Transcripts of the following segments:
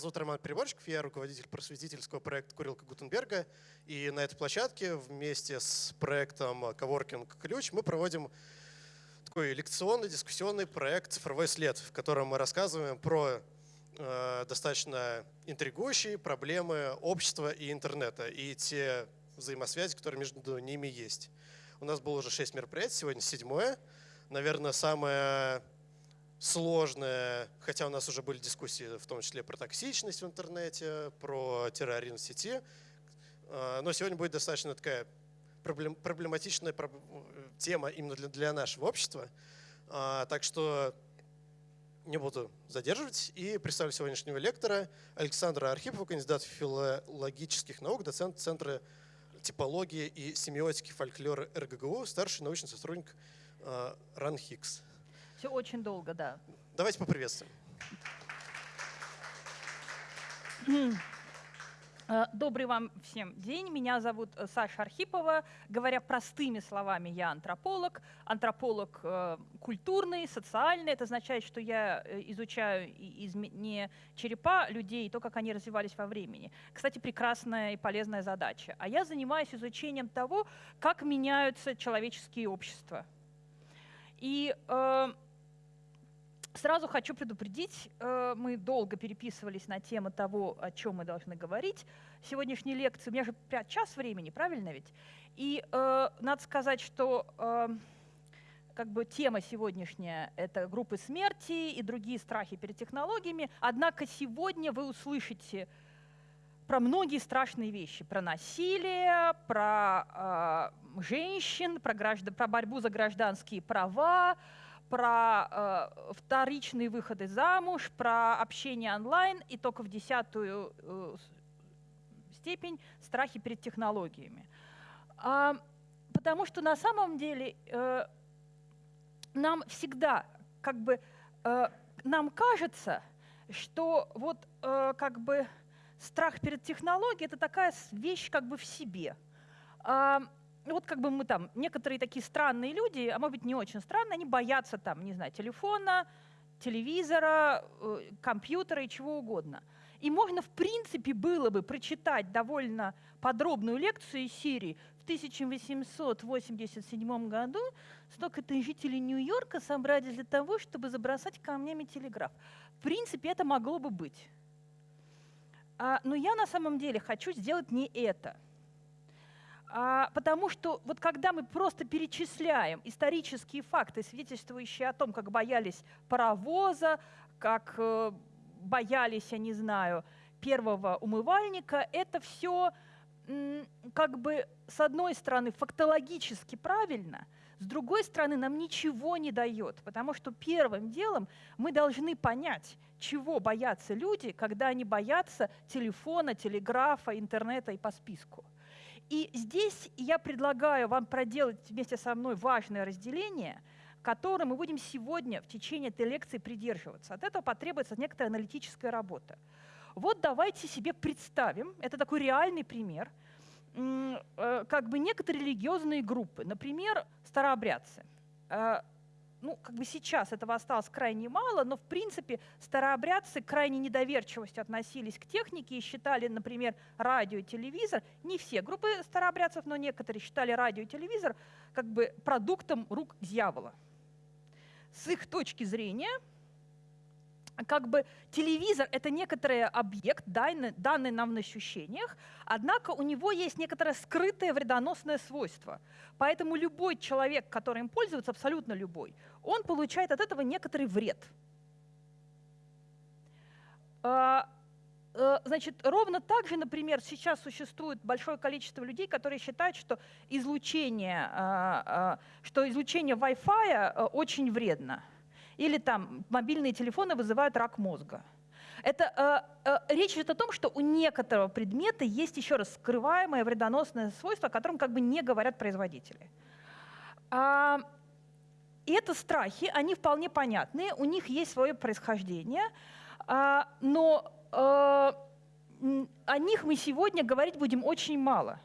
зовут Роман Переборщиков, я руководитель просветительского проекта «Курилка Гутенберга». И на этой площадке вместе с проектом «Коворкинг Ключ» мы проводим такой лекционный, дискуссионный проект «Цифровой след», в котором мы рассказываем про э, достаточно интригующие проблемы общества и интернета и те взаимосвязи, которые между ними есть. У нас было уже шесть мероприятий, сегодня седьмое. Наверное, самое сложное, хотя у нас уже были дискуссии в том числе про токсичность в интернете, про терроризм в сети, а, но сегодня будет достаточно такая проблематичная тема именно для, нашего общества. А, так что не буду задерживать и представлю сегодняшнего лектора Александра Архипова, кандидат филологических наук, доцент Центра типологии и семиотики фольклора РГГУ, старший научный сотрудник э, РАНХИКС. Все очень долго, да. Давайте поприветствуем. Э, добрый вам всем день. Меня зовут э, Саша Архипова. Говоря простыми словами, я антрополог. Антрополог э, культурный, социальный. Это означает, что я изучаю из, не черепа людей, то, как они развивались во времени. Кстати, прекрасная и полезная задача. А я занимаюсь изучением того, как меняются человеческие общества. И э, Сразу хочу предупредить, э, мы долго переписывались на тему того, о чем мы должны говорить. Сегодняшней лекции, у меня же час времени, правильно ведь? И э, надо сказать, что э, как бы тема сегодняшняя — это группы смерти и другие страхи перед технологиями. Однако сегодня вы услышите про многие страшные вещи. Про насилие, про э, женщин, про, граждан, про борьбу за гражданские права, про э, вторичные выходы замуж, про общение онлайн и только в десятую э, степень страхи перед технологиями. А, потому что на самом деле э, нам всегда как бы э, нам кажется, что вот э, как бы страх перед технологией это такая вещь как бы в себе. Ну, вот как бы мы там, некоторые такие странные люди, а может быть не очень странные, они боятся там, не знаю, телефона, телевизора, э, компьютера и чего угодно. И можно, в принципе, было бы прочитать довольно подробную лекцию из Сирии. В 1887 году столько-то жителей Нью-Йорка собрались для того, чтобы забросать камнями телеграф. В принципе, это могло бы быть. А, но я на самом деле хочу сделать не это – а, потому что вот когда мы просто перечисляем исторические факты, свидетельствующие о том, как боялись паровоза, как э, боялись, я не знаю, первого умывальника, это все как бы с одной стороны фактологически правильно, с другой стороны нам ничего не дает, потому что первым делом мы должны понять, чего боятся люди, когда они боятся телефона, телеграфа, интернета и по списку. И здесь я предлагаю вам проделать вместе со мной важное разделение, которое мы будем сегодня в течение этой лекции придерживаться. От этого потребуется некоторая аналитическая работа. Вот давайте себе представим, это такой реальный пример, э, как бы некоторые религиозные группы, например, старообрядцы. Ну, как бы сейчас этого осталось крайне мало, но, в принципе, старообрядцы крайне недоверчивостью относились к технике и считали, например, радио и телевизор, не все группы старообрядцев, но некоторые считали радио и телевизор как бы продуктом рук дьявола. С их точки зрения – как бы телевизор — это некоторый объект, данный, нам на ощущениях, однако у него есть некоторое скрытое вредоносное свойство. Поэтому любой человек, который им пользуется, абсолютно любой, он получает от этого некоторый вред. А, э, значит, ровно так же, например, сейчас существует большое количество людей, которые считают, что излучение, а, а, что излучение Wi-Fi э, очень вредно. Или там мобильные телефоны вызывают рак мозга. Это, э, э, речь идет о том, что у некоторого предмета есть еще раз скрываемое вредоносное свойство, о котором как бы не говорят производители. А, и это страхи, они вполне понятные, у них есть свое происхождение, а, но а, о них мы сегодня говорить будем очень мало.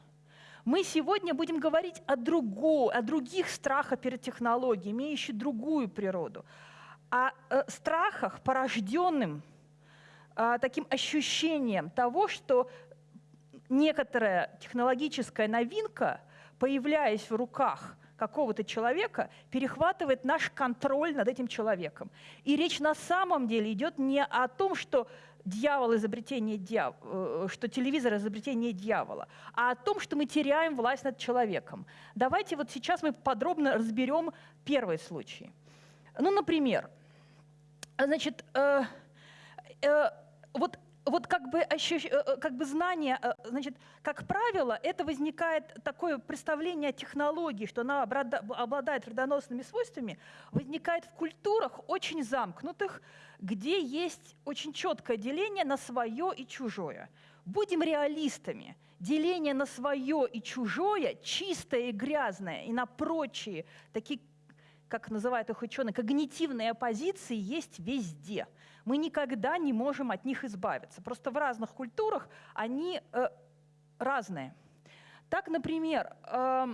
Мы сегодня будем говорить о, другу, о других страхах перед технологией, имеющих другую природу, о э, страхах, порожденным а, таким ощущением того, что некоторая технологическая новинка, появляясь в руках какого-то человека, перехватывает наш контроль над этим человеком. И речь на самом деле идет не о том, что дьявол изобретение дьявола, э, что телевизор изобретение дьявола, а о том, что мы теряем власть над человеком. Давайте вот сейчас мы подробно разберем первый случай. Ну, например, значит, э, э, вот вот как бы, ощущ... Э, э, как бы знание, э, значит, как правило, это возникает такое представление о технологии, что она обладает вредоносными свойствами, возникает в культурах очень замкнутых, где есть очень четкое деление на свое и чужое. Будем реалистами. Деление на свое и чужое, чистое и грязное, и на прочие, такие, как называют их ученые, когнитивные оппозиции есть везде – мы никогда не можем от них избавиться. Просто в разных культурах они э, разные. Так, например, э,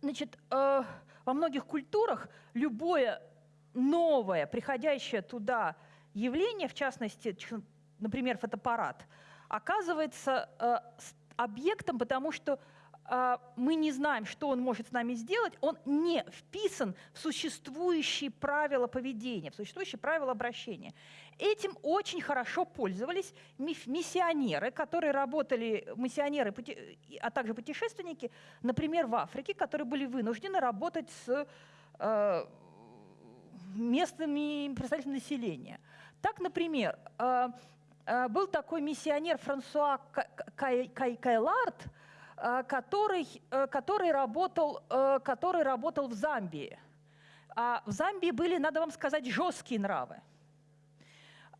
значит, э, во многих культурах любое новое, приходящее туда явление, в частности, например, фотоаппарат, оказывается э, объектом, потому что мы не знаем, что он может с нами сделать, он не вписан в существующие правила поведения, в существующие правила обращения. Этим очень хорошо пользовались миссионеры, которые работали, миссионеры, а также путешественники, например, в Африке, которые были вынуждены работать с э, местными представителями населения. Так, например, э, был такой миссионер Франсуа Кайлард, который, э, который, работал, э, который работал в Замбии. А в Замбии были, надо вам сказать, жесткие нравы.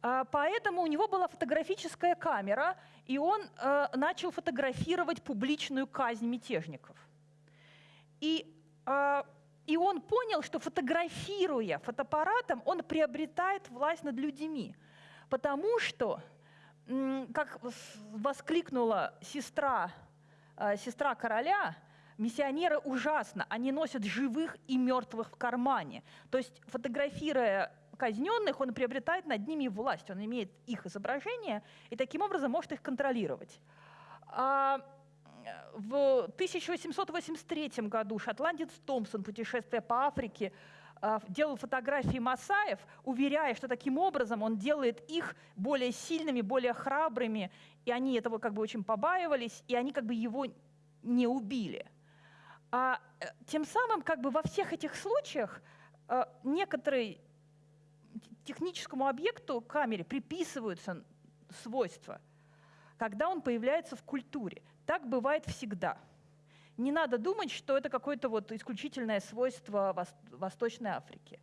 А поэтому у него была фотографическая камера, и он начал фотографировать публичную казнь мятежников. И, и он понял, что фотографируя фотоаппаратом, он приобретает власть над людьми. Потому что, как воскликнула сестра Э, сестра короля, миссионеры ужасно, они носят живых и мертвых в кармане. То есть фотографируя казненных, он приобретает над ними власть, он имеет их изображение и таким образом может их контролировать. А в 1883 году шотландец Томпсон, путешествуя по Африке, э, делал фотографии Масаев, уверяя, что таким образом он делает их более сильными, более храбрыми и они этого как бы очень побаивались, и они как бы его не убили. А э, тем самым как бы во всех этих случаях э, некоторые техническому объекту камере приписываются свойства, когда он появляется в культуре. Так бывает всегда. Не надо думать, что это какое-то вот исключительное свойство Восточной Африки.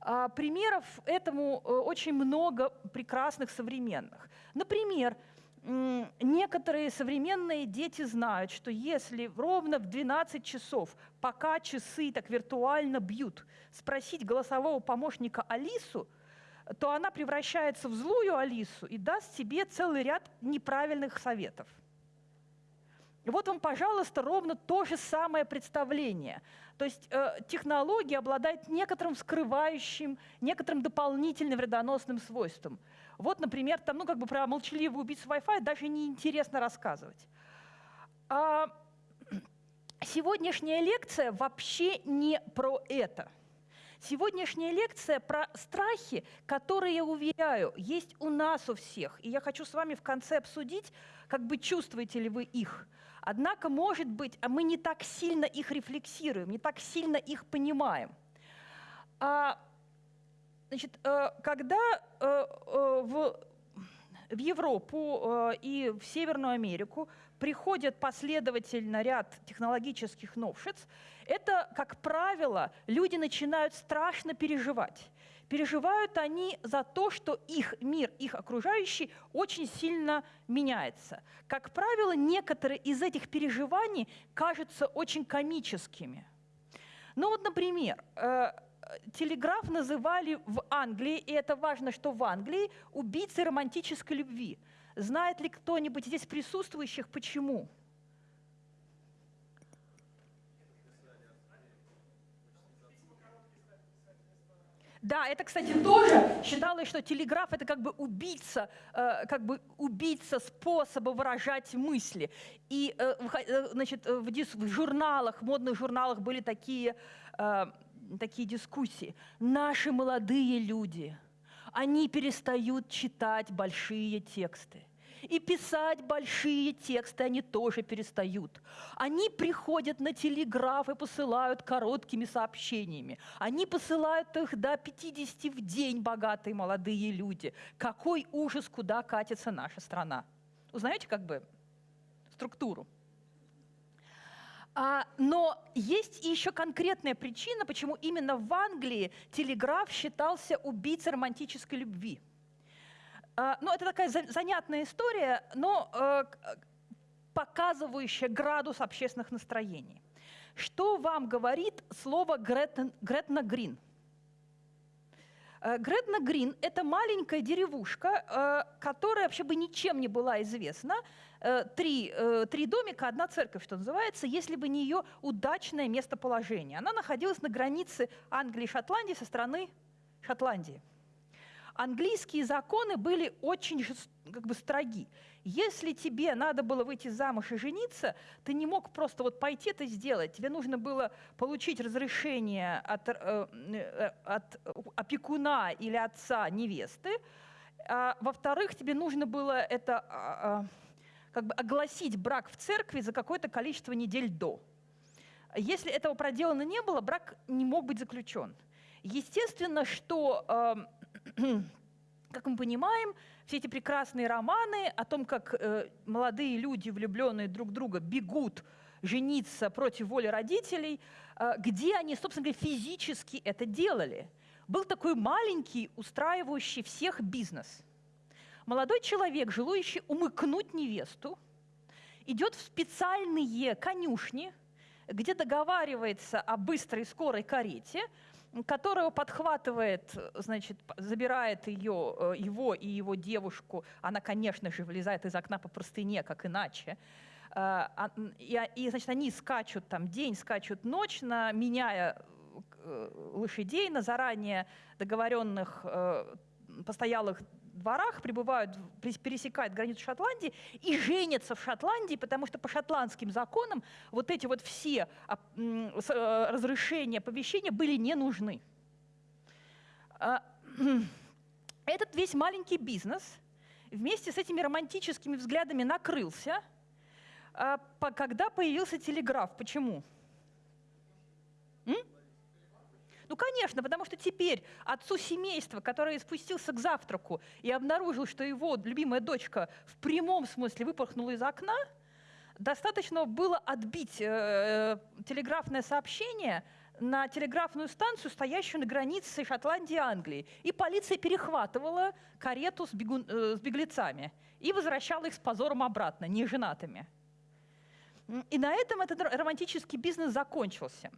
А примеров этому э, очень много прекрасных современных. Например, некоторые современные дети знают, что если ровно в 12 часов, пока часы так виртуально бьют, спросить голосового помощника Алису, то она превращается в злую Алису и даст себе целый ряд неправильных советов. Вот вам, пожалуйста, ровно то же самое представление. То есть э, технология обладает некоторым скрывающим, некоторым дополнительным вредоносным свойством – вот, например, там, ну, как бы про молчаливую убийцу Wi-Fi даже неинтересно рассказывать. А сегодняшняя лекция вообще не про это. Сегодняшняя лекция про страхи, которые, я уверяю, есть у нас у всех. И я хочу с вами в конце обсудить, как бы чувствуете ли вы их. Однако, может быть, а мы не так сильно их рефлексируем, не так сильно их понимаем. А Значит, э, когда э, э, в, в Европу и в Северную Америку приходят последовательно ряд технологических новшеств, это, как правило, люди начинают страшно переживать. Переживают они за то, что их мир, их окружающий очень сильно меняется. Как правило, некоторые из этих переживаний кажутся очень комическими. Ну вот, например, телеграф называли в Англии, и это важно, что в Англии, убийцей романтической любви. Знает ли кто-нибудь здесь присутствующих, почему? Да, это, кстати, тоже считалось, что телеграф это как бы убийца, э, как бы убийца способа выражать мысли. И, э, э значит, в, журналах, модных журналах были такие, такие дискуссии. Наши молодые люди, они перестают читать большие тексты. И писать большие тексты они тоже перестают. Они приходят на телеграф и посылают короткими сообщениями. Они посылают их до 50 в день, богатые молодые люди. Какой ужас, куда катится наша страна. Узнаете как бы структуру? А, но есть еще конкретная причина, почему именно в Англии телеграф считался убийцей романтической любви – ну, это такая занятная история, но э, показывающая градус общественных настроений. Что вам говорит слово Гретна Грин? Э, Гретна Грин – это маленькая деревушка, э, которая вообще бы ничем не была известна. Три, три домика, одна церковь, что называется, если бы не ее удачное местоположение. Она находилась на границе Англии и Шотландии со стороны Шотландии английские законы были очень как бы строги. Если тебе надо было выйти замуж и жениться, ты не мог просто вот пойти это сделать. Тебе нужно было получить разрешение от, э, э от опекуна или отца невесты. А, во-вторых, тебе нужно было это а, а, как бы огласить брак в церкви за какое-то количество недель до. Если этого проделано не было, брак не мог быть заключен. Естественно, что эм, как мы понимаем, все эти прекрасные романы о том, как э, молодые люди, влюбленные друг в друга, бегут жениться против воли родителей, э, где они, собственно говоря, физически это делали. Был такой маленький, устраивающий всех бизнес. Молодой человек, желающий умыкнуть невесту, идет в специальные конюшни, где договаривается о быстрой скорой карете, которого подхватывает, значит, забирает ее, э, его и его девушку. Она, конечно же, вылезает из окна по простыне, как иначе. Э, а, и, и значит, они скачут там день, скачут ночь, на, меняя э, лошадей на заранее договоренных постоялых дворах, прибывают, пересекают границу Шотландии и женятся в Шотландии, потому что по шотландским законам вот эти вот все а, э, разрешения, оповещения были не нужны. А, этот весь маленький бизнес вместе с этими романтическими взглядами накрылся, а, когда появился телеграф. Почему? М? Ну, конечно, потому что теперь отцу семейства, который спустился к завтраку и обнаружил, что его любимая дочка в прямом смысле выпорхнула из окна, достаточно было отбить э, э, телеграфное сообщение на телеграфную станцию, стоящую на границе Шотландии и Англии. И полиция перехватывала карету с, бегун, э, с беглецами и возвращала их с позором обратно, неженатыми. И на этом этот романтический бизнес закончился.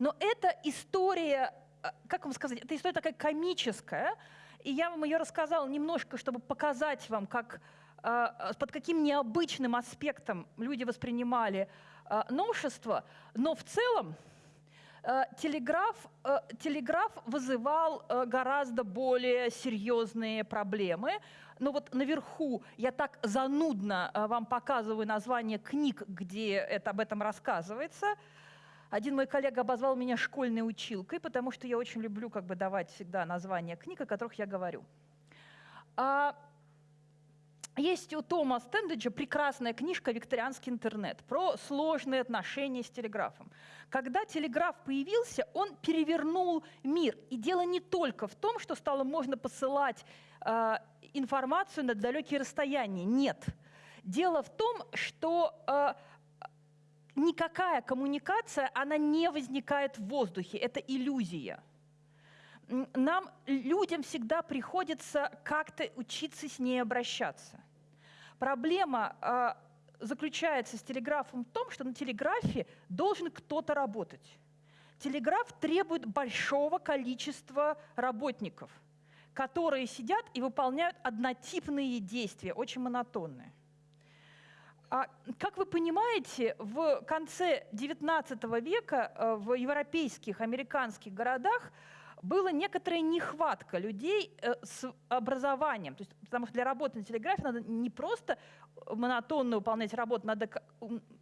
Но эта история, э, как вам сказать, эта история такая комическая, и я вам ее рассказала немножко, чтобы показать вам, как, э, под каким необычным аспектом люди воспринимали э, новшество. Но в целом телеграф, телеграф вызывал гораздо более серьезные проблемы. Но вот наверху я так занудно вам показываю название книг, где это, об этом рассказывается – один мой коллега обозвал меня школьной училкой, потому что я очень люблю как бы давать всегда названия книг, о которых я говорю. А есть у Тома Стендеджа прекрасная книжка «Викторианский интернет» про сложные отношения с телеграфом. Когда телеграф появился, он перевернул мир. И дело не только в том, что стало можно посылать э, информацию на далекие расстояния. Нет. Дело в том, что э, никакая коммуникация, она не возникает в воздухе, это иллюзия. Нам, людям, всегда приходится как-то учиться с ней обращаться. Проблема э, заключается с телеграфом в том, что на телеграфе должен кто-то работать. Телеграф требует большого количества работников, которые сидят и выполняют однотипные действия, очень монотонные. А, как вы понимаете, в конце XIX века э, в европейских, американских городах была некоторая нехватка людей э, с образованием. То есть, потому что для работы на телеграфе надо не просто монотонно выполнять работу, надо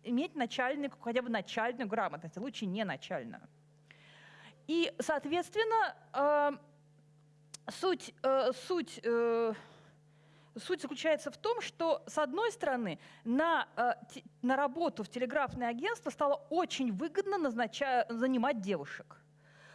иметь начальную, хотя бы начальную грамотность, а лучше не начальную. И, соответственно, э, суть, суть, суть заключается в том, что, с одной стороны, на, э, на работу в телеграфное агентство стало очень выгодно назнача, занимать девушек –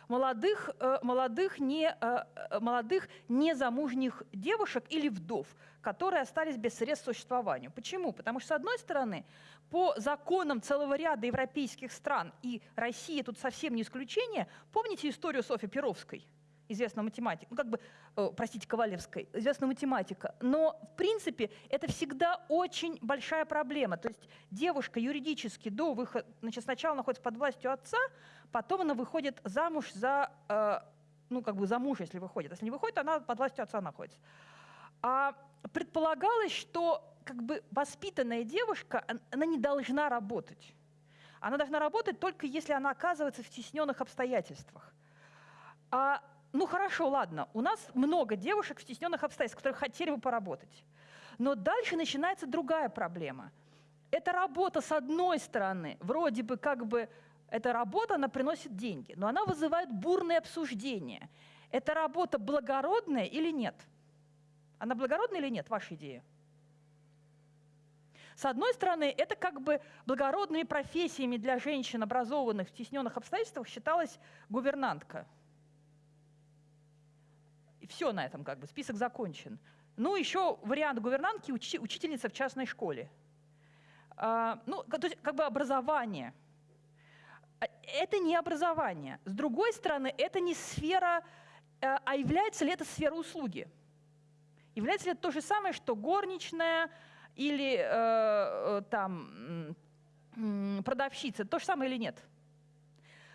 молодых, э, молодых, не, э, молодых незамужних девушек или вдов, которые остались без средств к существованию. Почему? Потому что, с одной стороны, по законам целого ряда европейских стран, и Россия тут совсем не исключение, помните историю Софьи Перовской? Известного математика, ну как бы, э, простите, Ковалевской, известная математика. Но, в принципе, это всегда очень большая проблема. То есть девушка юридически до выхода, значит, сначала находится под властью отца, потом она выходит замуж за, э, ну, как бы за муж, если выходит. Если не выходит, она под властью отца находится. А предполагалось, что как бы воспитанная девушка, она не должна работать. Она должна работать только если она оказывается в стесненных обстоятельствах. А, ну хорошо, ладно, у нас много девушек в стесненных обстоятельствах, которые хотели бы поработать. Но дальше начинается другая проблема. Эта работа, с одной стороны, вроде бы как бы эта работа, она приносит деньги, но она вызывает бурные обсуждения. Эта работа благородная или нет? Она благородная или нет, ваша идея? С одной стороны, это как бы благородными профессиями для женщин, образованных в стесненных обстоятельствах, считалась гувернантка. Все на этом как бы, список закончен. Ну, еще вариант гувернантки учи, учительница в частной школе. А, ну, то есть как бы образование – а, это не образование. С другой стороны, это не сфера, э, а является ли это сфера услуги? Является ли это то же самое, что горничная или э, э там, продавщица? То же самое или нет?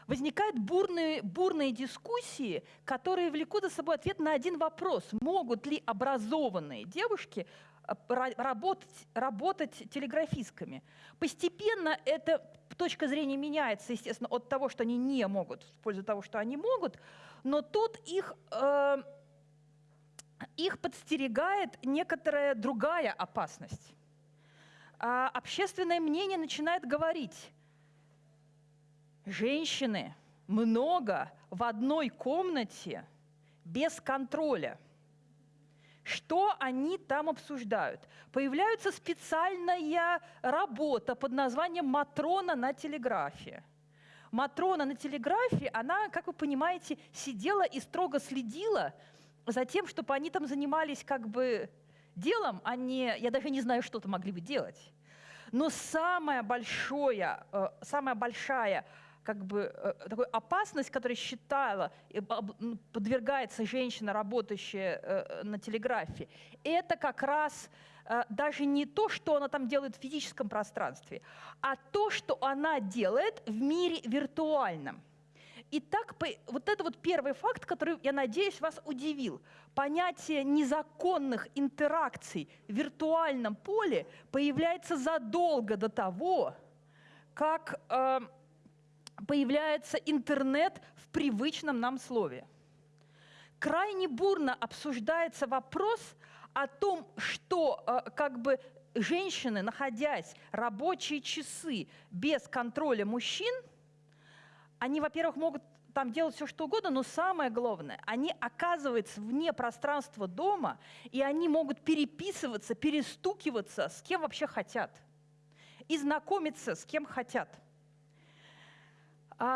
Возникают бурные, бурные дискуссии, которые влекут за собой ответ на один вопрос. Могут ли образованные девушки э, работать, работать телеграфистками? Постепенно это точка зрения меняется, естественно, от того, что они не могут, в пользу того, что они могут, но тут их, э, их подстерегает некоторая другая опасность. А общественное мнение начинает говорить, женщины много в одной комнате без контроля – что они там обсуждают? Появляется специальная работа под названием «Матрона на телеграфе». Матрона на телеграфе, она, как вы понимаете, сидела и строго следила за тем, чтобы они там занимались как бы делом, а не, я даже не знаю, что-то могли бы делать. Но самая большая, э, самая большая как бы э, такой опасность, которая считала, подвергается женщина, работающая э, на телеграфе, это как раз э, даже не то, что она там делает в физическом пространстве, а то, что она делает в мире виртуальном. Итак, вот это вот первый факт, который, я надеюсь, вас удивил. Понятие незаконных интеракций в виртуальном поле появляется задолго до того, как э, появляется интернет в привычном нам слове. Крайне бурно обсуждается вопрос о том, что э, как бы женщины, находясь рабочие часы без контроля мужчин, они, во-первых, могут там делать все, что угодно, но самое главное, они оказываются вне пространства дома, и они могут переписываться, перестукиваться с кем вообще хотят, и знакомиться с кем хотят –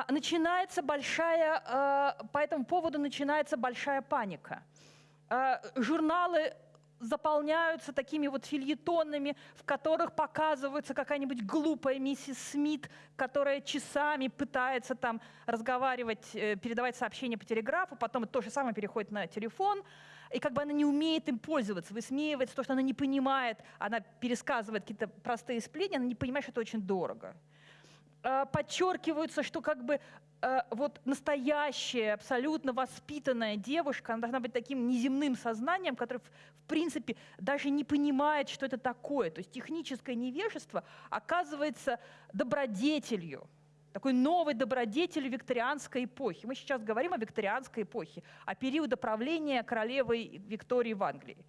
начинается большая, а, по этому поводу начинается большая паника. А, журналы заполняются такими вот фильетонами, в которых показывается какая-нибудь глупая миссис Смит, которая часами пытается там разговаривать, э, передавать сообщения по телеграфу, потом то же самое переходит на телефон, и как бы она не умеет им пользоваться, высмеивается то, что она не понимает, она пересказывает какие-то простые сплетни, она не понимает, что это очень дорого. Э, подчеркиваются, что как бы э, вот настоящая, абсолютно воспитанная девушка, она должна быть таким неземным сознанием, которое, в, принципе, даже не понимает, что это такое. То есть техническое невежество оказывается добродетелью. такой новой добродетелью викторианской эпохи. Мы сейчас говорим о викторианской эпохе, о периоде правления королевы Виктории в Англии.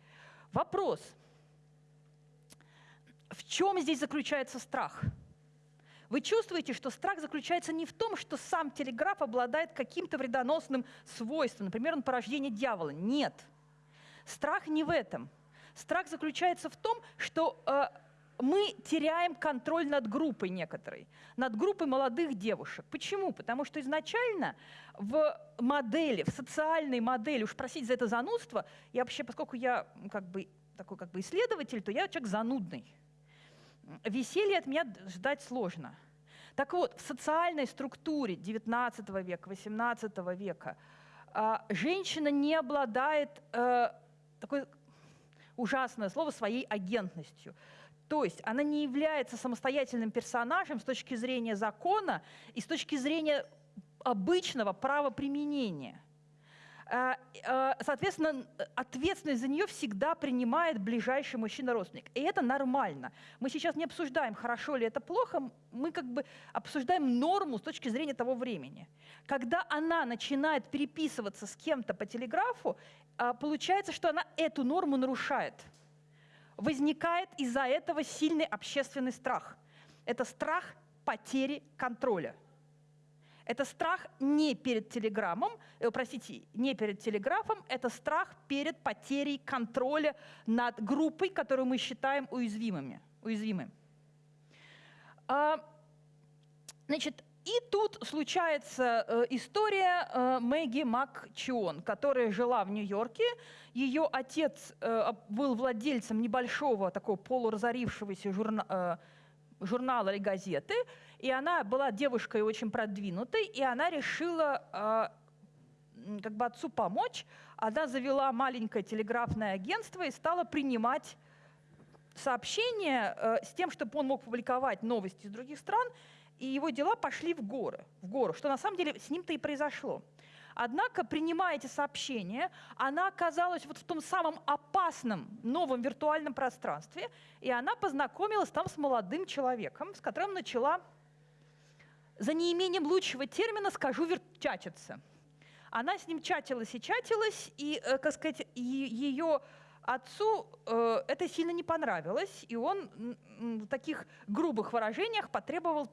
Вопрос, в чем здесь заключается страх? Вы чувствуете, что страх заключается не в том, что сам телеграф обладает каким-то вредоносным свойством, например, он порождение дьявола. Нет. Страх не в этом. Страх заключается в том, что э, мы теряем контроль над группой некоторой, над группой молодых девушек. Почему? Потому что изначально в модели, в социальной модели, уж просить за это занудство, я вообще, поскольку я как бы такой как бы исследователь, то я человек занудный. Веселье от меня ждать сложно. Так вот, в социальной структуре XIX века, XVIII века а, женщина не обладает, э, такое ужасное слово, своей агентностью. То есть она не является самостоятельным персонажем с точки зрения закона и с точки зрения обычного правоприменения. А, а, соответственно, ответственность за нее всегда принимает ближайший мужчина-родственник. И это нормально. Мы сейчас не обсуждаем, хорошо ли это плохо, мы как бы обсуждаем норму с точки зрения того времени. Когда она начинает переписываться с кем-то по телеграфу, а, получается, что она эту норму нарушает – возникает из-за этого сильный общественный страх. Это страх потери контроля. Это страх не перед телеграммом, э, простите, не перед телеграфом, это страх перед потерей контроля над группой, которую мы считаем уязвимыми, уязвимым. А, значит, и тут случается э, история э, Мэгги Макчион, которая жила в Нью-Йорке. Ее отец э, был владельцем небольшого такого полуразорившегося журна э, журнала или газеты, и она была девушкой очень продвинутой, и она решила э, как бы отцу помочь. Она завела маленькое телеграфное агентство и стала принимать сообщения э, с тем, чтобы он мог публиковать новости из других стран, и его дела пошли в горы, в гору, что на самом деле с ним-то и произошло. Однако, принимая эти сообщения, она оказалась вот в том самом опасном новом виртуальном пространстве, и она познакомилась там с молодым человеком, с которым начала, за неимением лучшего термина скажу, чатиться. Она с ним чатилась и чатилась, и, э, как сказать, ее отцу э, это сильно не понравилось, и он в таких грубых выражениях потребовал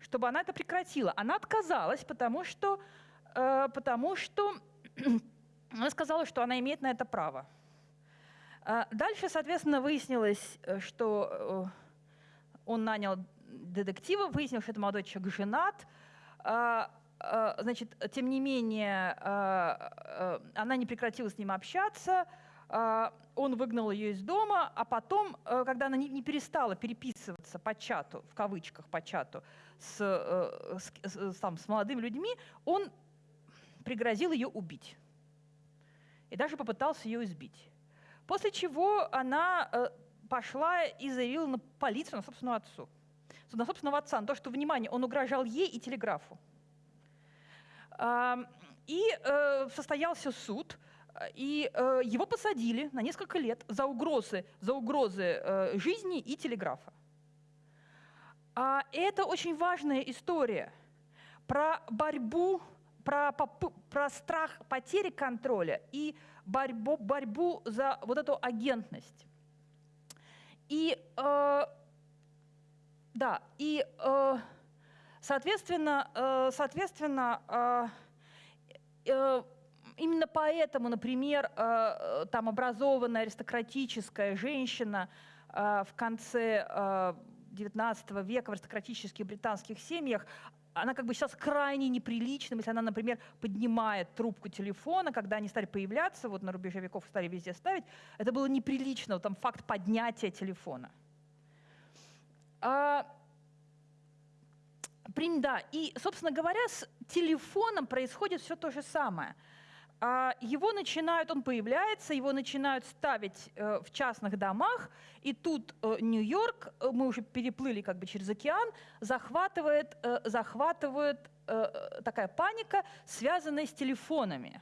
чтобы она это прекратила. Она отказалась, потому что, э, потому что она сказала, что она имеет на это право. Э, дальше, соответственно, выяснилось, что он нанял детектива, выяснилось, что это молодой человек женат. Значит, тем не менее, она не прекратила с ним общаться, а, он выгнал ее из дома, а потом, э, когда она не перестала переписываться по чату, в кавычках по чату, с, э, с, там, с молодыми людьми, он пригрозил ее убить. И даже попытался ее избить. После чего она э, пошла и заявила на полицию, на собственного отцу. На собственного отца, на то, что, внимание, он угрожал ей и телеграфу. И состоялся суд – и э, его посадили на несколько лет за угрозы, за угрозы э, жизни и телеграфа. А это очень важная история про борьбу, про, про страх потери контроля и борьбу, борьбу за вот эту агентность. И э, да, и э, соответственно, э, соответственно э, именно поэтому, например, там образованная аристократическая женщина в конце XIX века в аристократических британских семьях, она как бы сейчас крайне неприличным, если она, например, поднимает трубку телефона, когда они стали появляться, вот на рубеже веков стали везде ставить, это было неприлично, вот там факт поднятия телефона. А, да, и, собственно говоря, с телефоном происходит все то же самое – а его начинают, он появляется, его начинают ставить э, в частных домах, и тут э, Нью-Йорк, э, мы уже переплыли как бы через океан, захватывает, захватывает такая паника, связанная с телефонами.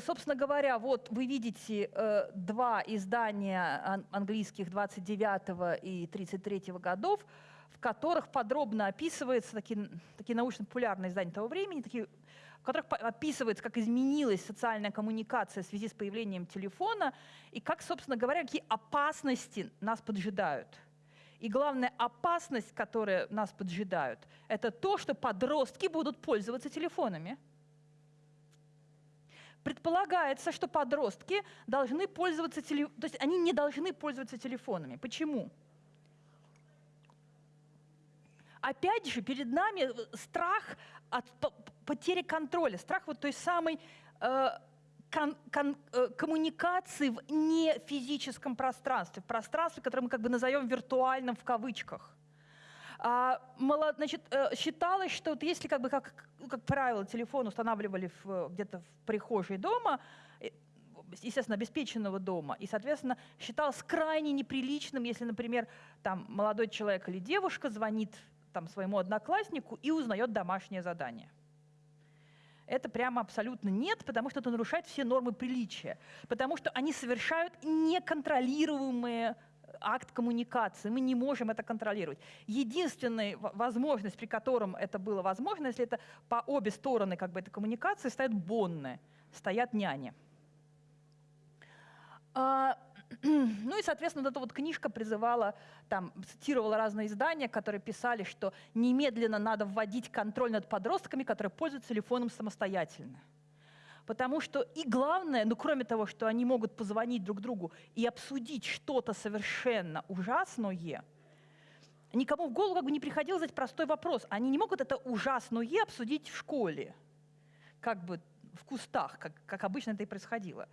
Собственно говоря, вот вы видите два издания английских 29 и 33 годов, в которых подробно описывается, такие, такие научно-популярные издания того времени, такие, в которых описывается, как изменилась социальная коммуникация в связи с появлением телефона и как, собственно говоря, какие опасности нас поджидают. И главная опасность, которая нас поджидают, это то, что подростки будут пользоваться телефонами. Предполагается, что подростки должны пользоваться телефонами, то есть они не должны пользоваться телефонами. Почему? Опять же, перед нами страх от потери контроля, страх вот той самой э, кон, кон, э, коммуникации в нефизическом пространстве, в пространстве, которое мы как бы назовем виртуальным в кавычках. А, значит, э, считалось, что вот если, как, бы, как, как правило, телефон устанавливали где-то в прихожей дома, э, естественно, обеспеченного дома, и, соответственно, считалось крайне неприличным, если, например, там молодой человек или девушка звонит там, своему однокласснику и узнает домашнее задание. Это прямо абсолютно нет, потому что это нарушает все нормы приличия, потому что они совершают неконтролируемые акт коммуникации. Мы не можем это контролировать. Единственная возможность, при котором это было возможно, если это по обе стороны как бы, этой коммуникации стоят бонны, стоят няни. А, ну и, соответственно, вот эта вот книжка призывала, там, цитировала разные издания, которые писали, что немедленно надо вводить контроль над подростками, которые пользуются телефоном самостоятельно. Потому что и главное, ну кроме того, что они могут позвонить друг другу и обсудить что-то совершенно ужасное, никому в голову как бы не приходило задать простой вопрос. Они не могут это ужасное обсудить в школе, как бы в кустах, как, как обычно это и происходило.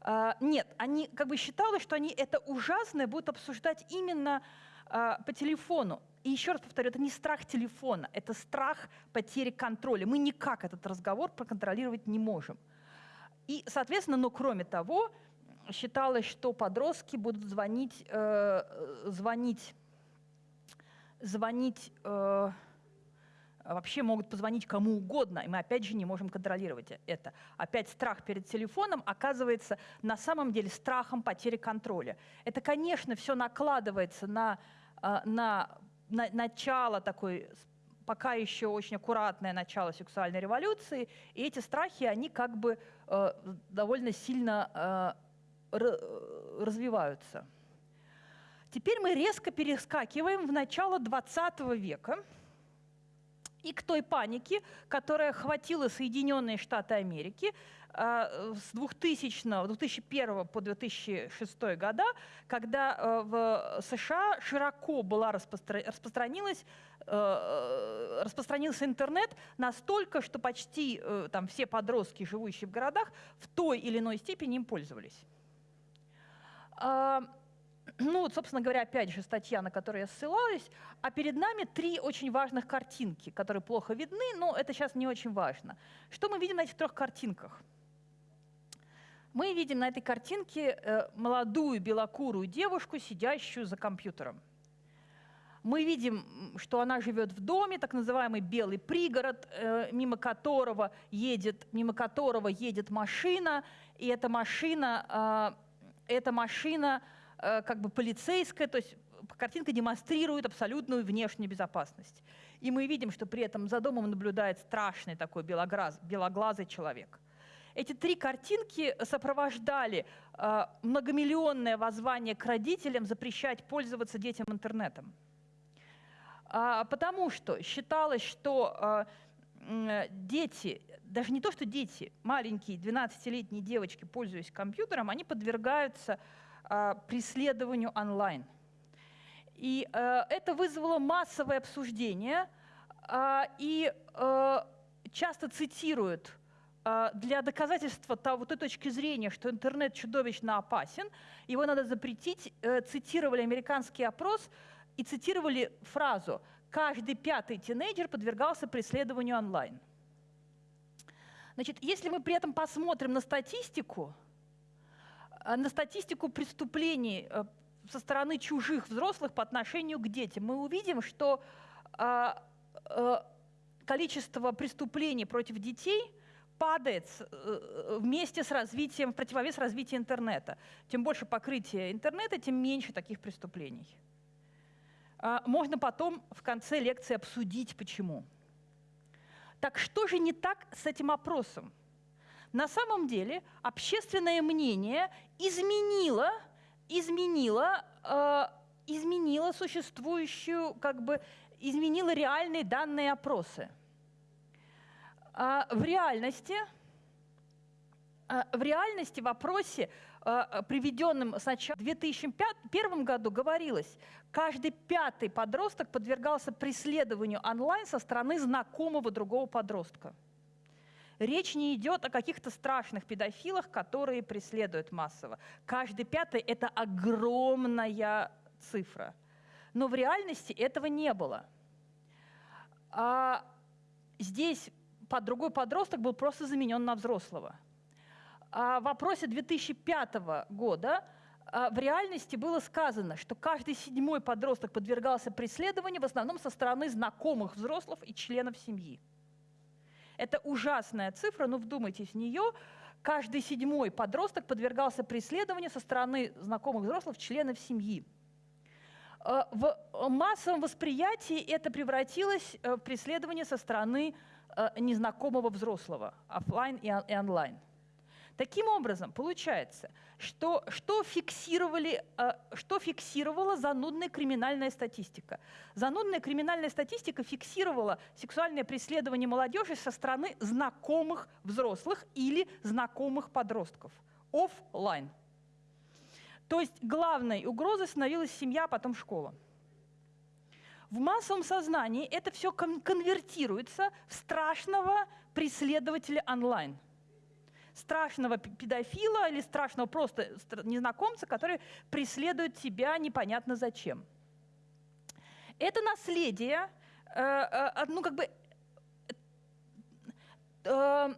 А, нет, они как бы считали, что они это ужасное будут обсуждать именно а, по телефону. И еще раз повторю, это не страх телефона, это страх потери контроля. Мы никак этот разговор проконтролировать не можем. И, соответственно, но кроме того, считалось, что подростки будут звонить, э, звонить, звонить э, вообще могут позвонить кому угодно, и мы опять же не можем контролировать это. Опять страх перед телефоном оказывается на самом деле страхом потери контроля. Это, конечно, все накладывается на, а, на, на начало такой пока еще очень аккуратное начало сексуальной революции, и эти страхи, они как бы э, довольно сильно э, развиваются. Теперь мы резко перескакиваем в начало 20 века, и к той панике, которая охватила Соединенные Штаты Америки э, с 2000, 2001 по 2006 года, когда э, в США широко была распростра... распространилась э, распространился интернет настолько, что почти там, все подростки, живущие в городах, в той или иной степени им пользовались. А, ну вот, собственно говоря, опять же, статья, на которую я ссылалась, а перед нами три очень важных картинки, которые плохо видны, но это сейчас не очень важно. Что мы видим на этих трех картинках? Мы видим на этой картинке э, молодую белокурую девушку, сидящую за компьютером. Мы видим, что она живет в доме, так называемый белый пригород, э, мимо которого едет, мимо которого едет машина, и эта машина, э, эта машина как бы полицейская, то есть картинка демонстрирует абсолютную внешнюю безопасность. И мы видим, что при этом за домом наблюдает страшный такой белоглаз, белоглазый человек. Эти три картинки сопровождали э, многомиллионное воззвание к родителям запрещать пользоваться детям интернетом. А, потому что считалось, что э, дети, даже не то, что дети, маленькие 12-летние девочки, пользуясь компьютером, они подвергаются преследованию онлайн. И э, это вызвало массовое обсуждение, а, и э, часто цитируют а, для доказательства того, той точки зрения, что интернет чудовищно опасен, его надо запретить, э, цитировали американский опрос и цитировали фразу «каждый пятый тинейджер подвергался преследованию онлайн». Значит, если мы при этом посмотрим на статистику, на статистику преступлений э, со стороны чужих взрослых по отношению к детям, мы увидим, что э, количество преступлений против детей падает вместе с развитием, в противовес развития интернета. Чем больше покрытие интернета, тем меньше таких преступлений. Можно потом в конце лекции обсудить, почему. Так что же не так с этим опросом? На самом деле общественное мнение изменило, изменило, э, изменило существующую, как бы, изменило реальные данные опросы. А в реальности, а в реальности в опросе Э, приведенным сначала в 2001 году говорилось, каждый пятый подросток подвергался преследованию онлайн со стороны знакомого другого подростка. Речь не идет о каких-то страшных педофилах, которые преследуют массово. Каждый пятый – это огромная цифра. Но в реальности этого не было. А здесь под другой подросток был просто заменен на взрослого – а в вопросе 2005 года а, в реальности было сказано, что каждый седьмой подросток подвергался преследованию в основном со стороны знакомых взрослых и членов семьи. Это ужасная цифра, но вдумайтесь в нее. Каждый седьмой подросток подвергался преследованию со стороны знакомых взрослых, членов семьи. А, в массовом восприятии это превратилось э, в преследование со стороны э, незнакомого взрослого, офлайн и онлайн. Таким образом, получается, что, что, фиксировали, э, что фиксировала занудная криминальная статистика? Занудная криминальная статистика фиксировала сексуальное преследование молодежи со стороны знакомых взрослых или знакомых подростков. Оффлайн. То есть главной угрозой становилась семья, а потом школа. В массовом сознании это все конвертируется в страшного преследователя онлайн – страшного педофила или страшного просто незнакомца, который преследует тебя непонятно зачем. Это наследие, э, э, ну как бы, э,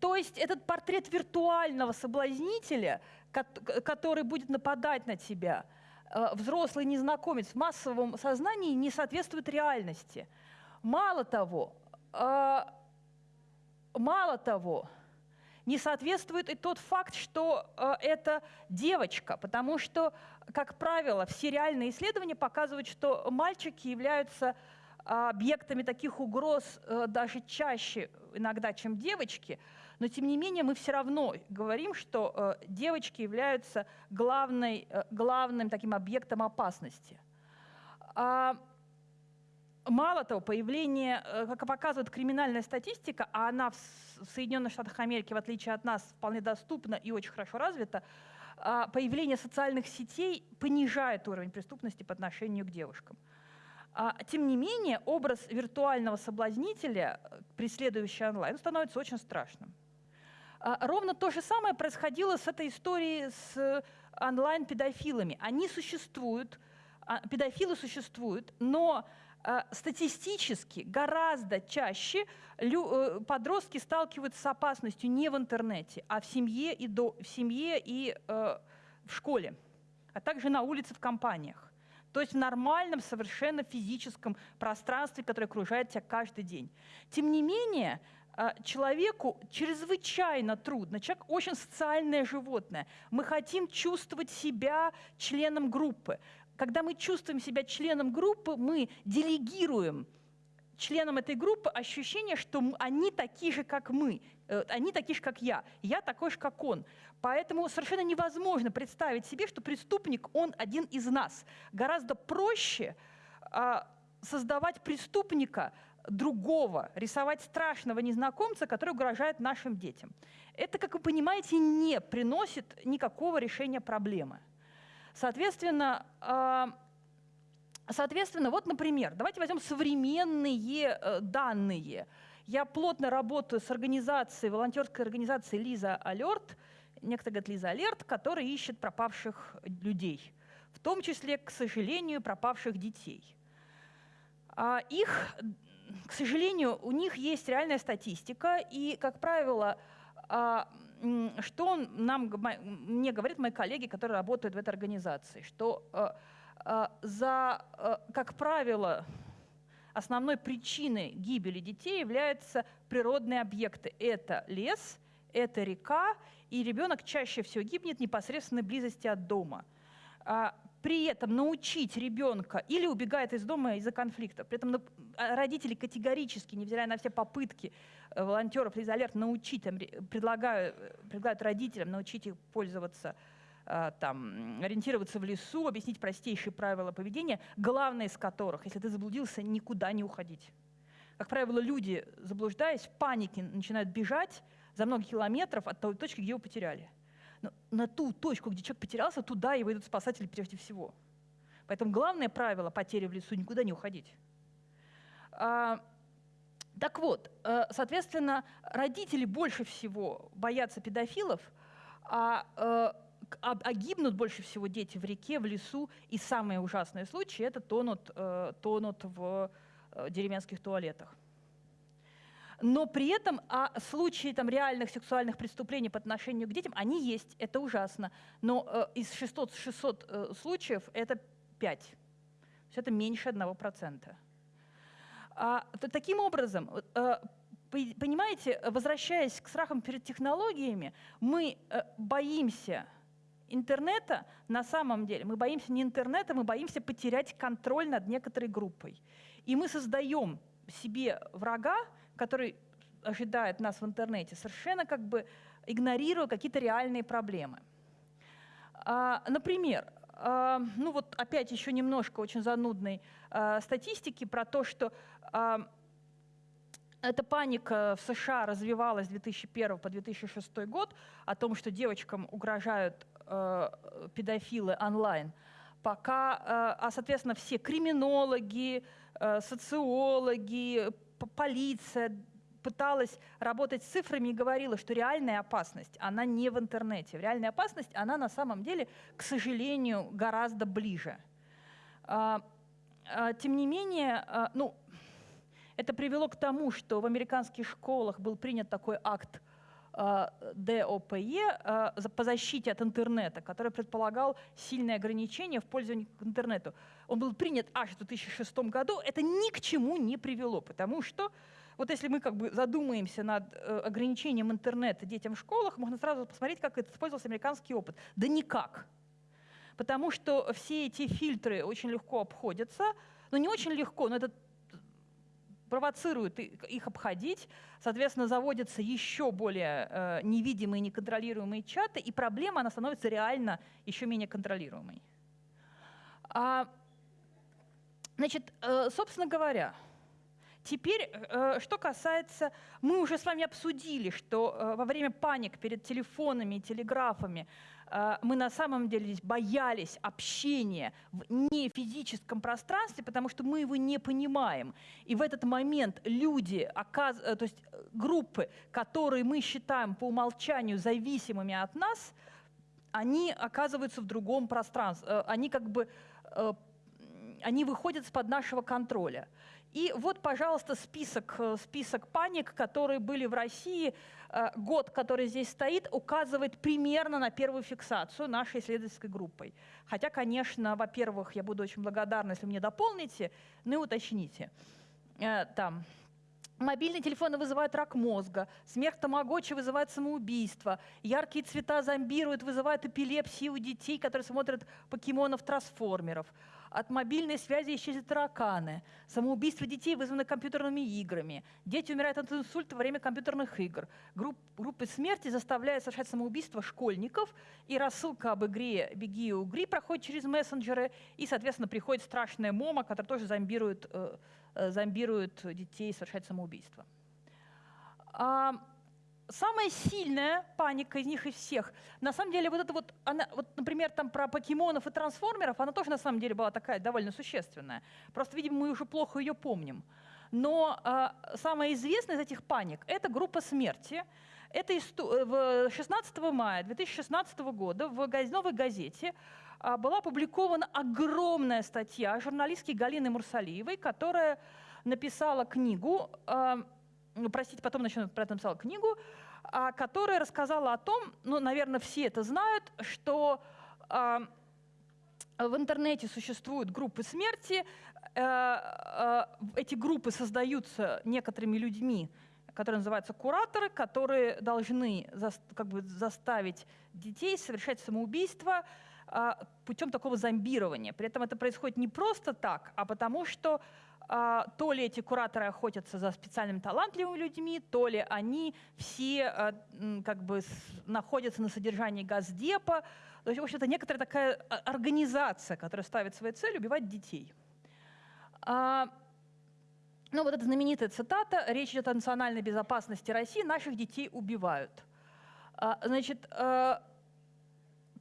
то есть этот портрет виртуального соблазнителя, который будет нападать на тебя, взрослый незнакомец в массовом сознании не соответствует реальности. Мало того, мало того, не соответствует и тот факт, что э, это девочка, потому что, как правило, все реальные исследования показывают, что мальчики являются а, объектами таких угроз э, даже чаще иногда, чем девочки, но тем не менее мы все равно говорим, что э, девочки являются главной, э, главным таким объектом опасности. А, Мало того, появление, э, как показывает криминальная статистика, а она в Соединенных Штатах Америки, в отличие от нас, вполне доступна и очень хорошо развита, а, появление социальных сетей понижает уровень преступности по отношению к девушкам. А, тем не менее, образ виртуального соблазнителя, э, преследующего онлайн, становится очень страшным. А, ровно то же самое происходило с этой историей с э, онлайн-педофилами. Они существуют, педофилы существуют, но статистически гораздо чаще э, подростки сталкиваются с опасностью не в интернете, а в семье и, до, в, семье и э, в школе, а также на улице в компаниях. То есть в нормальном, совершенно физическом пространстве, которое окружает тебя каждый день. Тем не менее, э, человеку чрезвычайно трудно. Человек очень социальное животное. Мы хотим чувствовать себя членом группы. Когда мы чувствуем себя членом группы, мы делегируем членам этой группы ощущение, что они такие же, как мы, э, они такие же, как я, я такой же, как он. Поэтому совершенно невозможно представить себе, что преступник, он один из нас. Гораздо проще а, создавать преступника другого, рисовать страшного незнакомца, который угрожает нашим детям. Это, как вы понимаете, не приносит никакого решения проблемы. Соответственно, а, соответственно, вот, например, давайте возьмем современные э, данные. Я плотно работаю с организацией, волонтерской организацией Лиза Алерт, некто говорит Лиза Алерт, которая ищет пропавших людей, в том числе, к сожалению, пропавших детей. А их, к сожалению, у них есть реальная статистика, и, как правило, а, что он нам, мне говорят мои коллеги, которые работают в этой организации, что э, э, за, э, как правило, основной причиной гибели детей являются природные объекты. Это лес, это река, и ребенок чаще всего гибнет в непосредственной близости от дома. При этом научить ребенка или убегает из дома из-за конфликта. При этом а, родители категорически, невзирая на все попытки э, волонтеров из алерт научить, там, предлагают, предлагают родителям научить их пользоваться э, там, ориентироваться в лесу, объяснить простейшие правила поведения, главное из которых, если ты заблудился, никуда не уходить. Как правило, люди, заблуждаясь, в панике начинают бежать за много километров от той точки, где его потеряли. На ту точку, где человек потерялся, туда и выйдут спасатели прежде всего. Поэтому главное правило потери в лесу – никуда не уходить. А, так вот, э, соответственно, родители больше всего боятся педофилов, а, а, а гибнут больше всего дети в реке, в лесу, и самые ужасные случаи – это тонут, э, тонут в деревенских туалетах но при этом а случаи там, реальных сексуальных преступлений по отношению к детям, они есть, это ужасно. Но э, из 600, 600 э, случаев это 5. То есть это меньше 1%. А, то, таким образом, э, понимаете, возвращаясь к страхам перед технологиями, мы э, боимся интернета на самом деле. Мы боимся не интернета, мы боимся потерять контроль над некоторой группой. И мы создаем себе врага, который ожидает нас в интернете, совершенно как бы игнорируя какие-то реальные проблемы. А, например, а, ну вот опять еще немножко очень занудной а, статистики про то, что эта паника в США развивалась с 2001 по 2006 год о том, что девочкам угрожают педофилы онлайн, пока, а соответственно все криминологи, социологи, полиция пыталась работать с цифрами и говорила, что реальная опасность, она не в интернете. Реальная опасность, она на самом деле, к сожалению, гораздо ближе. А, а, тем не менее, а, ну, это привело к тому, что в американских школах был принят такой акт ДОПЕ по защите от интернета, который предполагал сильные ограничения в пользовании к интернету. Он был принят аж в 2006 году. Это ни к чему не привело, потому что вот если мы как бы задумаемся над э, ограничением интернета детям в школах, можно сразу посмотреть, как это использовался американский опыт. Да никак. Потому что все эти фильтры очень легко обходятся, но не очень легко, но это провоцирует их обходить, соответственно, заводятся еще более э, невидимые, неконтролируемые чаты, и проблема, она становится реально еще менее контролируемой. А, значит, э, собственно говоря, Теперь, э, что касается, мы уже с вами обсудили, что э, во время паник перед телефонами и телеграфами мы на самом деле здесь боялись общения в нефизическом пространстве, потому что мы его не понимаем. И в этот момент люди, то есть группы, которые мы считаем по умолчанию зависимыми от нас, они оказываются в другом пространстве, они как бы они выходят из-под нашего контроля. И вот, пожалуйста, список, э, список паник, которые были в России. Э, год, который здесь стоит, указывает примерно на первую фиксацию нашей исследовательской группой. Хотя, конечно, во-первых, я буду очень благодарна, если мне дополните, ну и уточните. Э, там. Мобильные телефоны вызывают рак мозга, смерть тамагочи вызывает самоубийство, яркие цвета зомбируют, вызывают эпилепсию у детей, которые смотрят покемонов-трансформеров от мобильной связи исчезли тараканы, самоубийство детей вызвано компьютерными играми, дети умирают от инсульта во время компьютерных игр, Групп, группы смерти заставляют совершать самоубийство школьников, и рассылка об игре «Беги и угри» проходит через мессенджеры, и, соответственно, приходит страшная мома, которая тоже зомбирует, э, э зомбирует детей совершать самоубийство. А, самая сильная паника из них из всех. На самом деле, вот это вот, она, вот, например, там про покемонов и трансформеров, она тоже на самом деле была такая довольно существенная. Просто, видимо, мы уже плохо ее помним. Но э, самая известная из этих паник – это группа смерти. Это в 16 мая 2016 года в «Новой газете» была опубликована огромная статья журналистки Галины Мурсалиевой, которая написала книгу ну, простите, потом начну про это написала книгу, а, которая рассказала о том, ну, наверное, все это знают, что а, в интернете существуют группы смерти, э, э, эти группы создаются некоторыми людьми, которые называются кураторы, которые должны как бы, заставить детей совершать самоубийство, а, путем такого зомбирования. При этом это происходит не просто так, а потому что то ли эти кураторы охотятся за специальными талантливыми людьми, то ли они все как бы находятся на содержании газдепа. То есть, в общем-то, некоторая такая организация, которая ставит своей целью убивать детей. Ну, вот эта знаменитая цитата, речь идет о национальной безопасности России, наших детей убивают. Значит,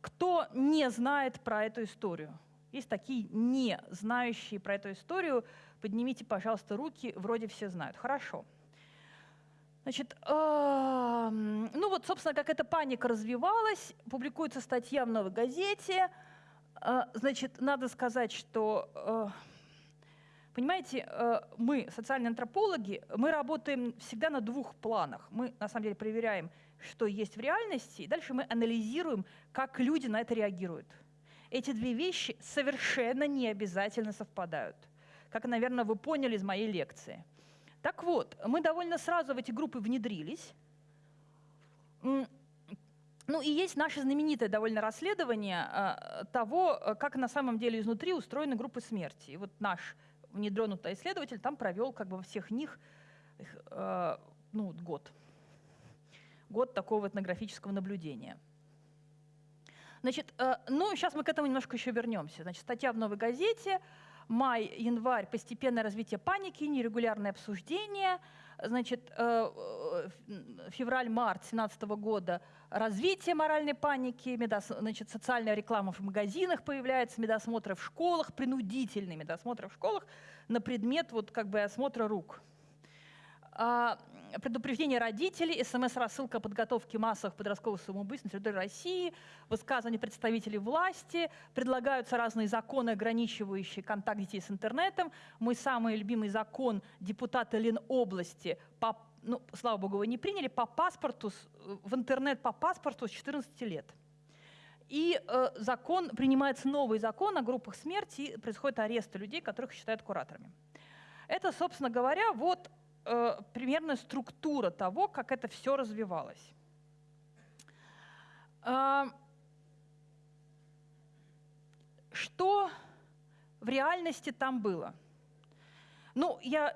кто не знает про эту историю? Есть такие не знающие про эту историю, Поднимите, пожалуйста, руки, вроде все знают. Хорошо. Значит, ну вот, собственно, как эта паника развивалась, публикуется статья в «Новой газете». Значит, надо сказать, что, э, понимаете, э, мы, социальные антропологи, мы работаем всегда на двух планах. Мы, на самом деле, проверяем, что есть в реальности, и дальше мы анализируем, как люди на это реагируют. Эти две вещи совершенно не обязательно совпадают как, наверное, вы поняли из моей лекции. Так вот, мы довольно сразу в эти группы внедрились. Ну и есть наше знаменитое довольно расследование э, того, э, как на самом деле изнутри устроены группы смерти. И вот наш внедренный исследователь там провел как бы во всех них э, ну, год. Год такого этнографического наблюдения. Значит, ну, сейчас мы к этому немножко еще вернемся. Значит, статья в «Новой газете», май, январь – постепенное развитие паники, нерегулярное обсуждение. Значит, э, э, февраль-март 2017 года – развитие моральной паники, медос, значит, социальная реклама в магазинах появляется, медосмотры в школах, принудительные медосмотры в школах на предмет вот, как бы, осмотра рук. А, предупреждение родителей, смс-рассылка подготовки массовых подростковых самоубийств на территории России, высказывания представителей власти, предлагаются разные законы, ограничивающие контакт детей с интернетом. Мой самый любимый закон депутата Ленобласти, по, ну, слава богу, его не приняли, по паспорту, в интернет по паспорту с 14 лет. И э, закон, принимается новый закон о группах смерти, и происходит арест людей, которых считают кураторами. Это, собственно говоря, вот э, примерная структура того, как это все развивалось. Э, что в реальности там было? Ну, я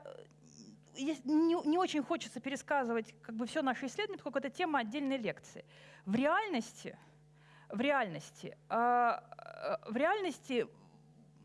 не, не очень хочется пересказывать как бы все наше исследование, поскольку это тема отдельной лекции. В реальности, в реальности, э, э в реальности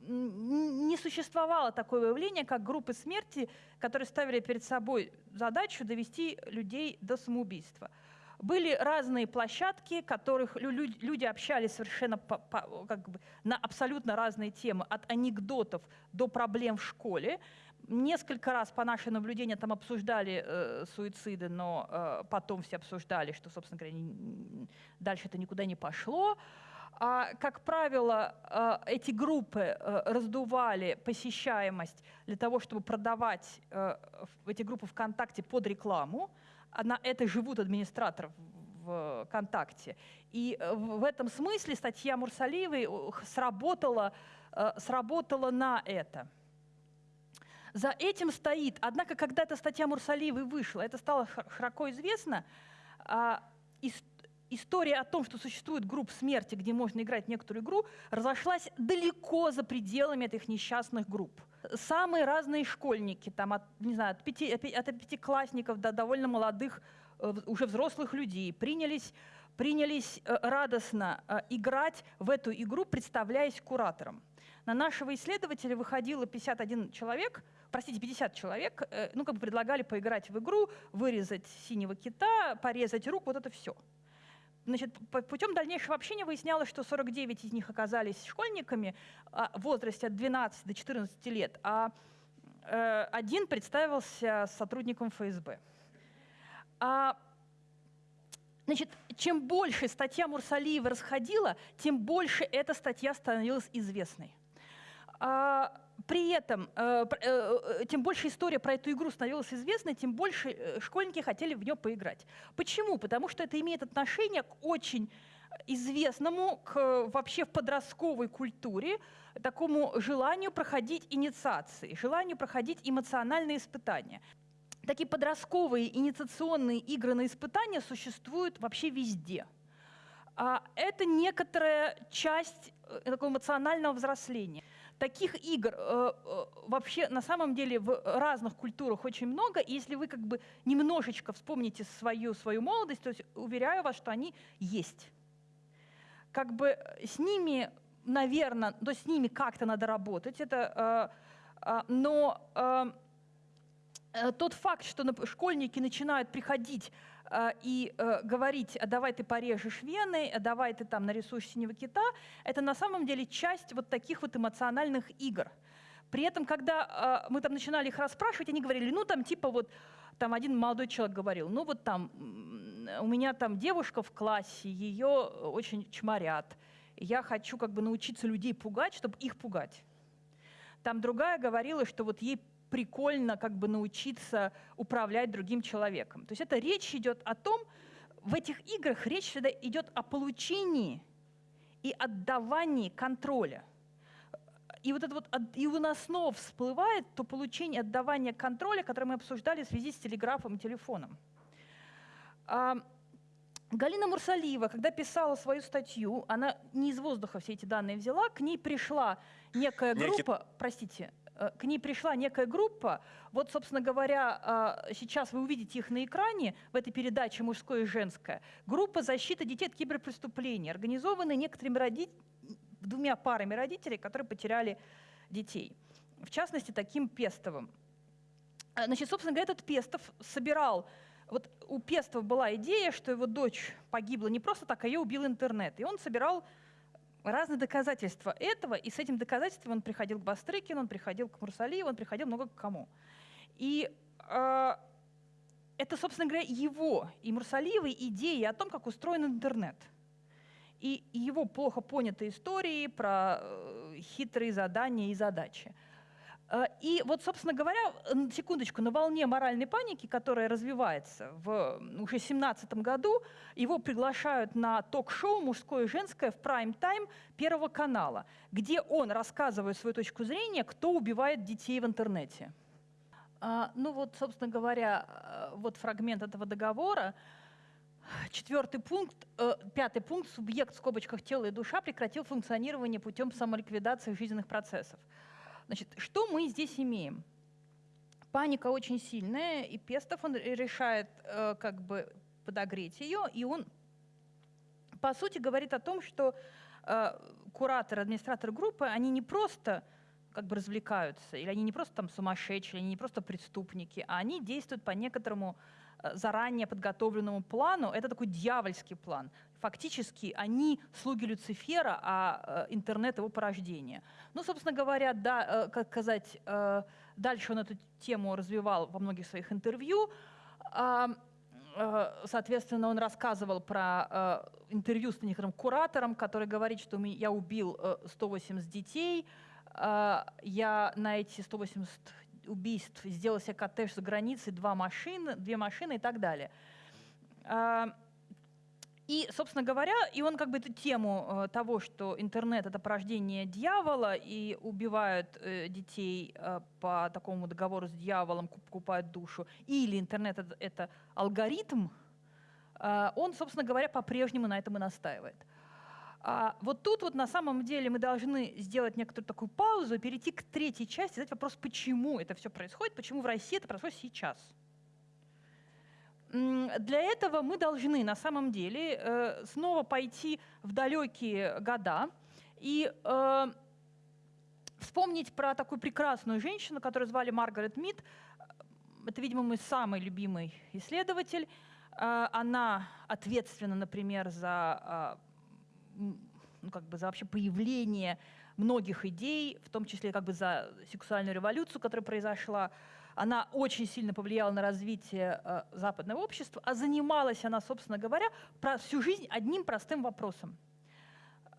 не существовало такое явление, как группы смерти, которые ставили перед собой задачу довести людей до самоубийства. Были разные площадки, которых люди общались совершенно по, по, как бы, на абсолютно разные темы, от анекдотов до проблем в школе. Несколько раз по нашей наблюдению там обсуждали э, суициды, но э, потом все обсуждали, что, собственно говоря, не, дальше это никуда не пошло. А, как правило, а, эти группы э, раздували посещаемость для того, чтобы продавать э, эти группы ВКонтакте под рекламу. А на это живут администраторы ВКонтакте. И э, в этом смысле статья Мурсалиевой сработала, сработала на это. За этим стоит, однако, когда эта статья Мурсалиевой вышла, это стало широко известно, история о том, что существует групп смерти, где можно играть некоторую игру, разошлась далеко за пределами этих несчастных групп. Самые разные школьники, там, от, не знаю, от, пяти, от пятиклассников до довольно молодых, э, уже взрослых людей, принялись, принялись э, радостно э, играть в эту игру, представляясь куратором. На нашего исследователя выходило 51 человек, простите, 50 человек, ну, как бы предлагали поиграть в игру, вырезать синего кита, порезать руку, вот это все. Значит, путем дальнейшего общения выяснялось, что 49 из них оказались школьниками а, в возрасте от 12 до 14 лет, а э, один представился сотрудником ФСБ. А, значит, чем больше статья Мурсалиева расходила, тем больше эта статья становилась известной. А, при этом, э, э, тем больше история про эту игру становилась известной, тем больше э, школьники хотели в нее поиграть. Почему? Потому что это имеет отношение к очень известному к, вообще в подростковой культуре такому желанию проходить инициации, желанию проходить эмоциональные испытания. Такие подростковые инициационные игры на испытания существуют вообще везде – а, это некоторая часть э, такого эмоционального взросления. Таких игр э, э, вообще на самом деле в разных культурах очень много. И если вы как бы немножечко вспомните свою, свою молодость, то есть уверяю вас, что они есть. Как бы с ними, наверное, то с ними как-то надо работать. Это, э, э, но э, э тот факт, что школьники начинают приходить и э, говорить, а давай ты порежешь вены, давай ты там нарисуешь синего кита, это на самом деле часть вот таких вот эмоциональных игр. При этом, когда э, мы там начинали их расспрашивать, они говорили, ну там типа вот, там один молодой человек говорил, ну вот там у меня там девушка в классе, ее очень чморят, я хочу как бы научиться людей пугать, чтобы их пугать. Там другая говорила, что вот ей прикольно как бы научиться управлять другим человеком. То есть это речь идет о том, в этих играх речь всегда идет о получении и отдавании контроля. И вот это вот, и у нас снова всплывает то получение отдавания контроля, которое мы обсуждали в связи с телеграфом и телефоном. А, Галина Мурсалиева, когда писала свою статью, она не из воздуха все эти данные взяла, к ней пришла некая группа, Некий... простите, к ней пришла некая группа. Вот, собственно говоря, э, сейчас вы увидите их на экране в этой передаче «Мужское и женское». Группа защиты детей от киберпреступлений, организованная некоторыми родителями, двумя парами родителей, которые потеряли детей. В частности, таким Пестовым. Э, значит, собственно говоря, этот Пестов собирал вот у Пестова была идея, что его дочь погибла не просто так, а ее убил интернет. И он собирал разные доказательства этого, и с этим доказательством он приходил к Бастрыкину, он приходил к Мурсалиеву, он приходил много к кому. И э, это, собственно говоря, его и Мурсалиевой идеи о том, как устроен интернет. И его плохо понятые истории про э, хитрые задания и задачи. Э, и вот, собственно говоря, секундочку, на волне моральной паники, которая развивается в уже 17 году, его приглашают на ток-шоу «Мужское и женское» в прайм-тайм Первого канала, где он рассказывает свою точку зрения, кто убивает детей в интернете. А, ну вот, собственно говоря, э, вот фрагмент этого договора. Четвертый пункт, э, пятый пункт, субъект в скобочках тела и душа прекратил функционирование путем самоликвидации жизненных процессов. Значит, что мы здесь имеем? Паника очень сильная, и Пестов он решает э, как бы подогреть ее, и он, по сути, говорит о том, что э, куратор, администратор группы, они не просто как бы развлекаются, или они не просто там сумасшедшие, они не просто преступники, а они действуют по некоторому заранее подготовленному плану. Это такой дьявольский план фактически они слуги Люцифера, а э, интернет его порождение. Ну, собственно говоря, да, э, как сказать, э, дальше он эту тему развивал во многих своих интервью. А, соответственно, он рассказывал про интервью с некоторым куратором, который говорит, что я убил 180 детей, я на эти 180 убийств сделал себе коттедж за границей, два машины, две машины и так далее. А, и, собственно говоря, и он как бы эту тему э, того, что интернет — это порождение дьявола, и убивают э, детей э, по такому договору с дьяволом, покупают душу, или интернет — это, алгоритм, он, собственно говоря, по-прежнему на этом и настаивает. А вот тут вот на самом деле мы должны сделать некоторую такую паузу, перейти к третьей части, задать вопрос, почему это все происходит, почему в России это происходит сейчас — для этого мы должны на самом деле э, снова пойти в далекие года и э, вспомнить про такую прекрасную женщину, которую звали Маргарет Мид. Это, видимо, мой самый любимый исследователь. Э, она ответственна, например, за, ну, как бы за вообще появление многих идей, в том числе как бы за сексуальную революцию, которая произошла она очень сильно повлияла на развитие э, западного общества, а занималась она, собственно говоря, про всю жизнь одним простым вопросом.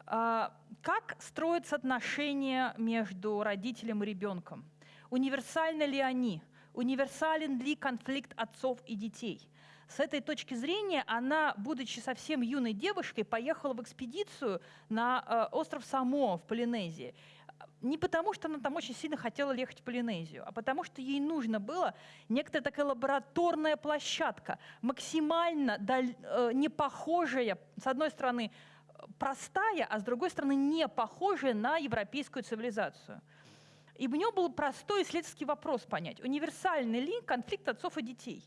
Э, как строятся отношения между родителем и ребенком? Универсальны ли они? Универсален ли конфликт отцов и детей? С этой точки зрения она, будучи совсем юной девушкой, поехала в экспедицию на э, остров Само в Полинезии. не потому, что она там очень сильно хотела ехать в Полинезию, а потому что ей нужно было некоторая такая лабораторная площадка, максимально даль, э, не похожая, с одной стороны, простая, а с другой стороны, не похожая на европейскую цивилизацию. И у нее был простой исследовательский вопрос понять, универсальный ли конфликт отцов и детей.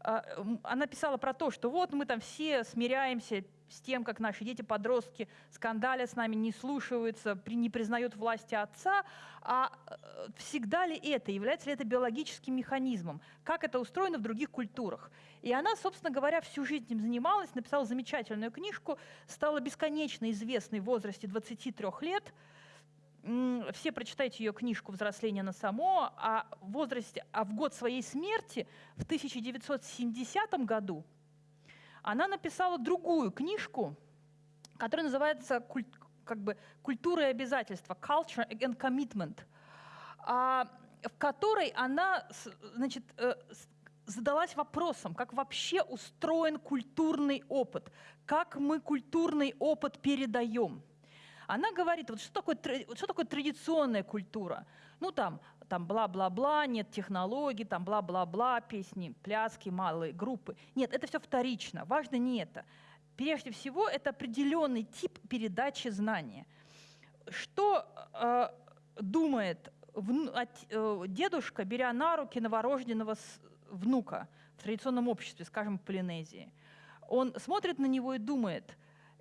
А, она писала про то, что вот мы там все смиряемся, с тем, как наши дети-подростки скандалят с нами, не слушаются, не признают власти отца, а э, всегда ли это, является ли это биологическим механизмом, как это устроено в других культурах. И она, собственно говоря, всю жизнь этим занималась, написала замечательную книжку, стала бесконечно известной в возрасте 23 лет, все прочитайте ее книжку «Взросление на само», а в возрасте, а в год своей смерти, в 1970 году, она написала другую книжку, которая называется как бы «Культура и обязательства» «Culture and Commitment», а, в которой она значит, э, задалась вопросом, как вообще устроен культурный опыт, как мы культурный опыт передаем. Она говорит, вот что такое, что такое традиционная культура? Ну там там бла-бла-бла, нет технологий, там бла-бла-бла, песни, пляски, малые группы. Нет, это все вторично. Важно не это. Прежде всего, это определенный тип передачи знания. Что э, думает вну, от, э, дедушка, беря на руки новорожденного с, внука в традиционном обществе, скажем, в Полинезии? Он смотрит на него и думает,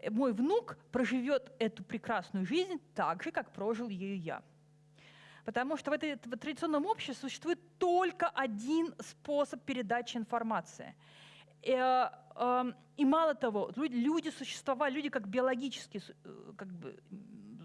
мой внук проживет эту прекрасную жизнь так же, как прожил ее я. Потому что в, этой, в традиционном обществе существует только один способ передачи информации. И, э, э, и мало того, люди, люди существовали, люди как биологические э, как бы,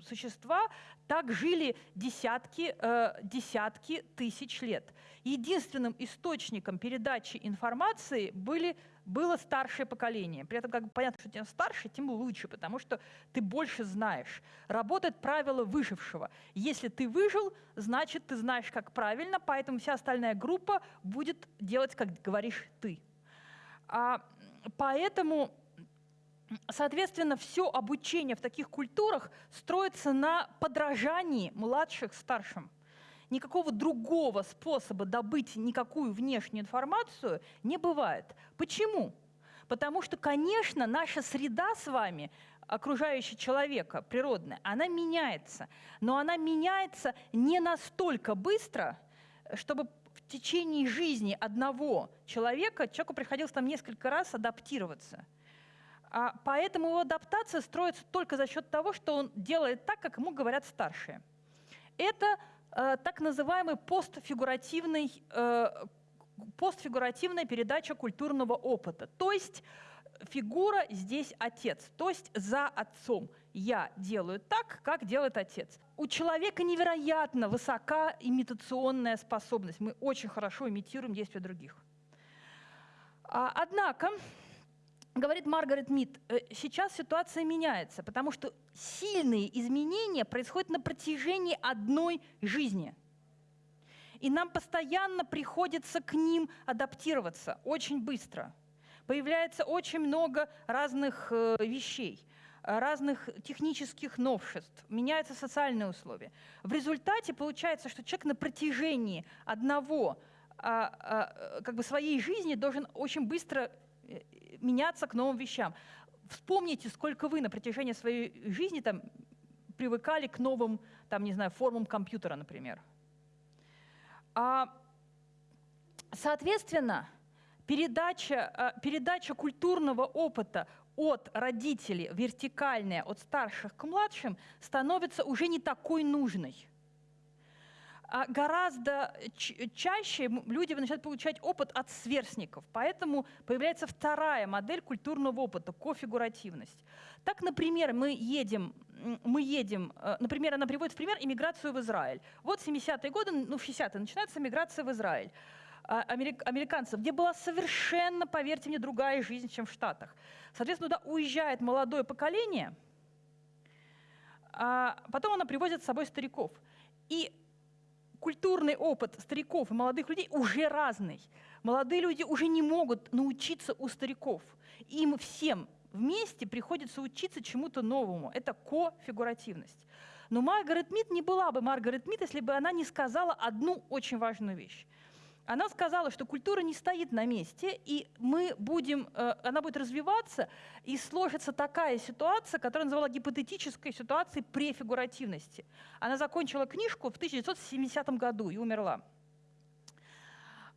существа, так жили десятки, э, десятки тысяч лет. Единственным источником передачи информации были было старшее поколение. При этом как понятно, что чем старше, тем лучше, потому что ты больше знаешь. Работает правило выжившего. Если ты выжил, значит, ты знаешь, как правильно, поэтому вся остальная группа будет делать, как говоришь ты. А, поэтому Соответственно, все обучение в таких культурах строится на подражании младших старшим никакого другого способа добыть никакую внешнюю информацию не бывает. Почему? Потому что, конечно, наша среда с вами, окружающая человека, природная, она меняется. Но она меняется не настолько быстро, чтобы в течение жизни одного человека человеку приходилось там несколько раз адаптироваться. А поэтому его адаптация строится только за счет того, что он делает так, как ему говорят старшие. Это Э, так называемый постфигуративный, э, постфигуративная передача культурного опыта. То есть фигура здесь отец, то есть за отцом. Я делаю так, как делает отец. У человека невероятно высока имитационная способность. Мы очень хорошо имитируем действия других. А, однако говорит Маргарет Мид, «Э, сейчас ситуация меняется, потому что сильные изменения происходят на протяжении одной жизни. И нам постоянно приходится к ним адаптироваться очень быстро. Появляется очень много разных э, вещей разных технических новшеств, меняются социальные условия. В результате получается, что человек на протяжении одного а, а, как бы своей жизни должен очень быстро э, меняться к новым вещам. Вспомните, сколько вы на протяжении своей жизни там, привыкали к новым, там, не знаю, формам компьютера, например. А, соответственно, передача, а, передача культурного опыта от родителей, вертикальная, от старших к младшим, становится уже не такой нужной гораздо чаще люди начинают получать опыт от сверстников. Поэтому появляется вторая модель культурного опыта – кофигуративность. Так, например, мы едем, мы едем, э, например, она приводит в пример иммиграцию в Израиль. Вот 70-е годы, ну, в 60-е начинается миграция в Израиль а, американцев, где была совершенно, поверьте мне, другая жизнь, чем в Штатах. Соответственно, туда уезжает молодое поколение, а потом она привозит с собой стариков. И культурный опыт стариков и молодых людей уже разный. Молодые люди уже не могут научиться у стариков. Им всем вместе приходится учиться чему-то новому. Это кофигуративность. Но Маргарет Мид не была бы Маргарет Мид, если бы она не сказала одну очень важную вещь. Она сказала, что культура не стоит на месте, и мы будем, э, она будет развиваться, и сложится такая ситуация, которую называла гипотетической ситуацией префигуративности. Она закончила книжку в 1970 году и умерла.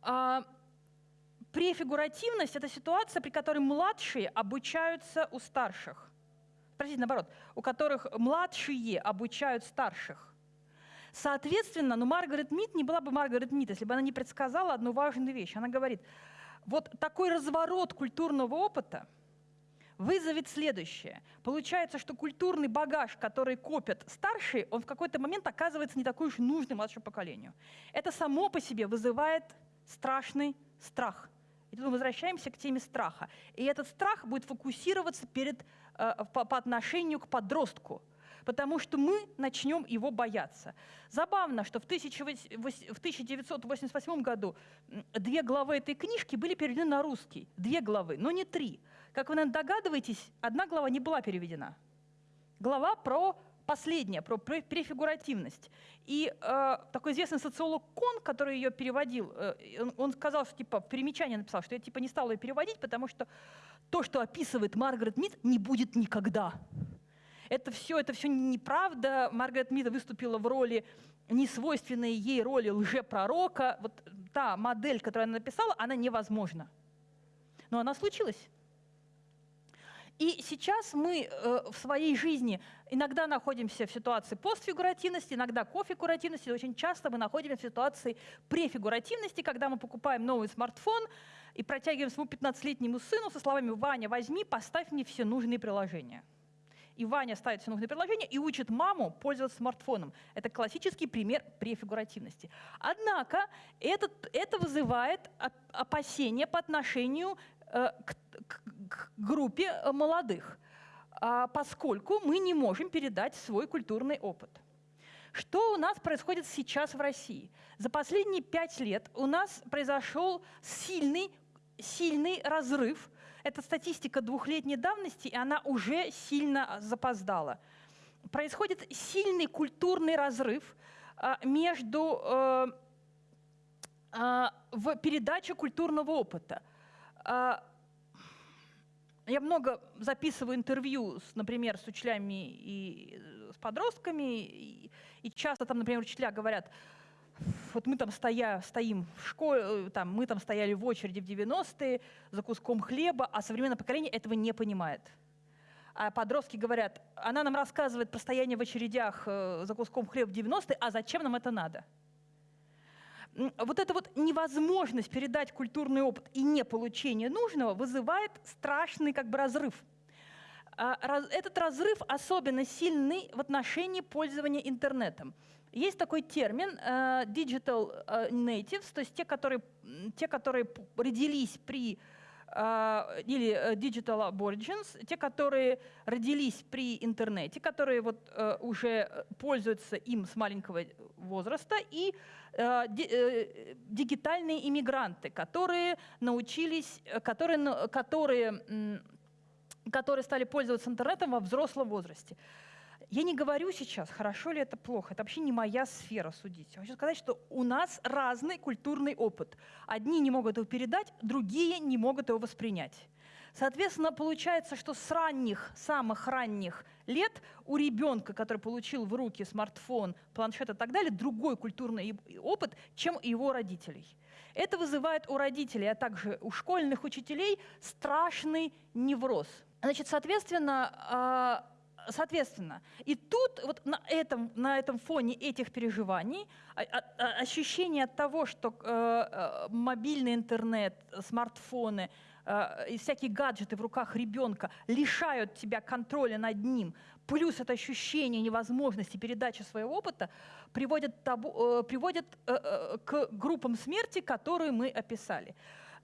А, префигуративность — это ситуация, при которой младшие обучаются у старших. Простите, наоборот, у которых младшие обучают старших. Соответственно, ну, Маргарет Мид не была бы Маргарет Мид, если бы она не предсказала одну важную вещь. Она говорит, вот такой разворот культурного опыта вызовет следующее. Получается, что культурный багаж, который копят старшие, он в какой-то момент оказывается не такой уж нужный младшему поколению. Это само по себе вызывает страшный страх. И тут мы возвращаемся к теме страха. И этот страх будет фокусироваться перед, э, по, по отношению к подростку – потому что мы начнем его бояться. Забавно, что в 1988 году две главы этой книжки были переведены на русский. Две главы, но не три. Как вы, наверное, догадываетесь, одна глава не была переведена. Глава про последняя, про префигуративность. И э, такой известный социолог Кон, который ее переводил, э, он, сказал, что типа в примечании написал, что я типа не стал ее переводить, потому что то, что описывает Маргарет Мид, не будет никогда. Это все, это все неправда. Маргарет Мид выступила в роли несвойственной ей роли лжепророка. Вот та модель, которую она написала, она невозможна. Но она случилась. И сейчас мы э, в своей жизни иногда находимся в ситуации постфигуративности, иногда кофигуративности, очень часто мы находимся в ситуации префигуративности, когда мы покупаем новый смартфон и протягиваем своему 15-летнему сыну со словами «Ваня, возьми, поставь мне все нужные приложения» и Ваня ставит все нужные предложения и учит маму пользоваться смартфоном. Это классический пример префигуративности. Однако этот, это вызывает опасения по отношению э, к, к, к группе э, молодых, э, поскольку мы не можем передать свой культурный опыт. Что у нас происходит сейчас в России? За последние пять лет у нас произошел сильный, сильный разрыв это статистика двухлетней давности, и она уже сильно запоздала. Происходит сильный культурный разрыв а, между э, а, в передаче культурного опыта. А, я много записываю интервью, с, например, с учителями и с подростками, и часто там, например, учителя говорят, вот мы там стоя, стоим в школе, э, там, мы там стояли в очереди в 90-е за куском хлеба, а современное поколение этого не понимает. А подростки говорят, она нам рассказывает про стояние в очередях э, за куском хлеба в 90-е, а зачем нам это надо? Вот эта вот невозможность передать культурный опыт и не получение нужного вызывает страшный как бы разрыв. А, этот разрыв особенно сильный в отношении пользования интернетом. Есть такой термин uh, digital uh, natives, то есть те, которые, те, которые родились при uh, или digital aborigines, те, которые родились при интернете, которые вот уже пользуются им с маленького возраста, и ди, дигитальные иммигранты, которые научились, которые, которые, которые стали пользоваться интернетом во взрослом возрасте. Я не говорю сейчас, хорошо ли это плохо, это вообще не моя сфера судить. Я хочу сказать, что у нас разный культурный опыт. Одни не могут его передать, другие не могут его воспринять. Соответственно, получается, что с ранних, самых ранних лет у ребенка, который получил в руки смартфон, планшет и так далее, другой культурный опыт, чем у его родителей. Это вызывает у родителей, а также у школьных учителей страшный невроз. Значит, соответственно, а, соответственно, и тут вот на этом, на этом фоне этих переживаний а, а, а, ощущение от того, что э, э, мобильный интернет, смартфоны э, и всякие гаджеты в руках ребенка лишают тебя контроля над ним, плюс это ощущение невозможности передачи своего опыта, приводит, табу, приводит к группам смерти, которые мы описали.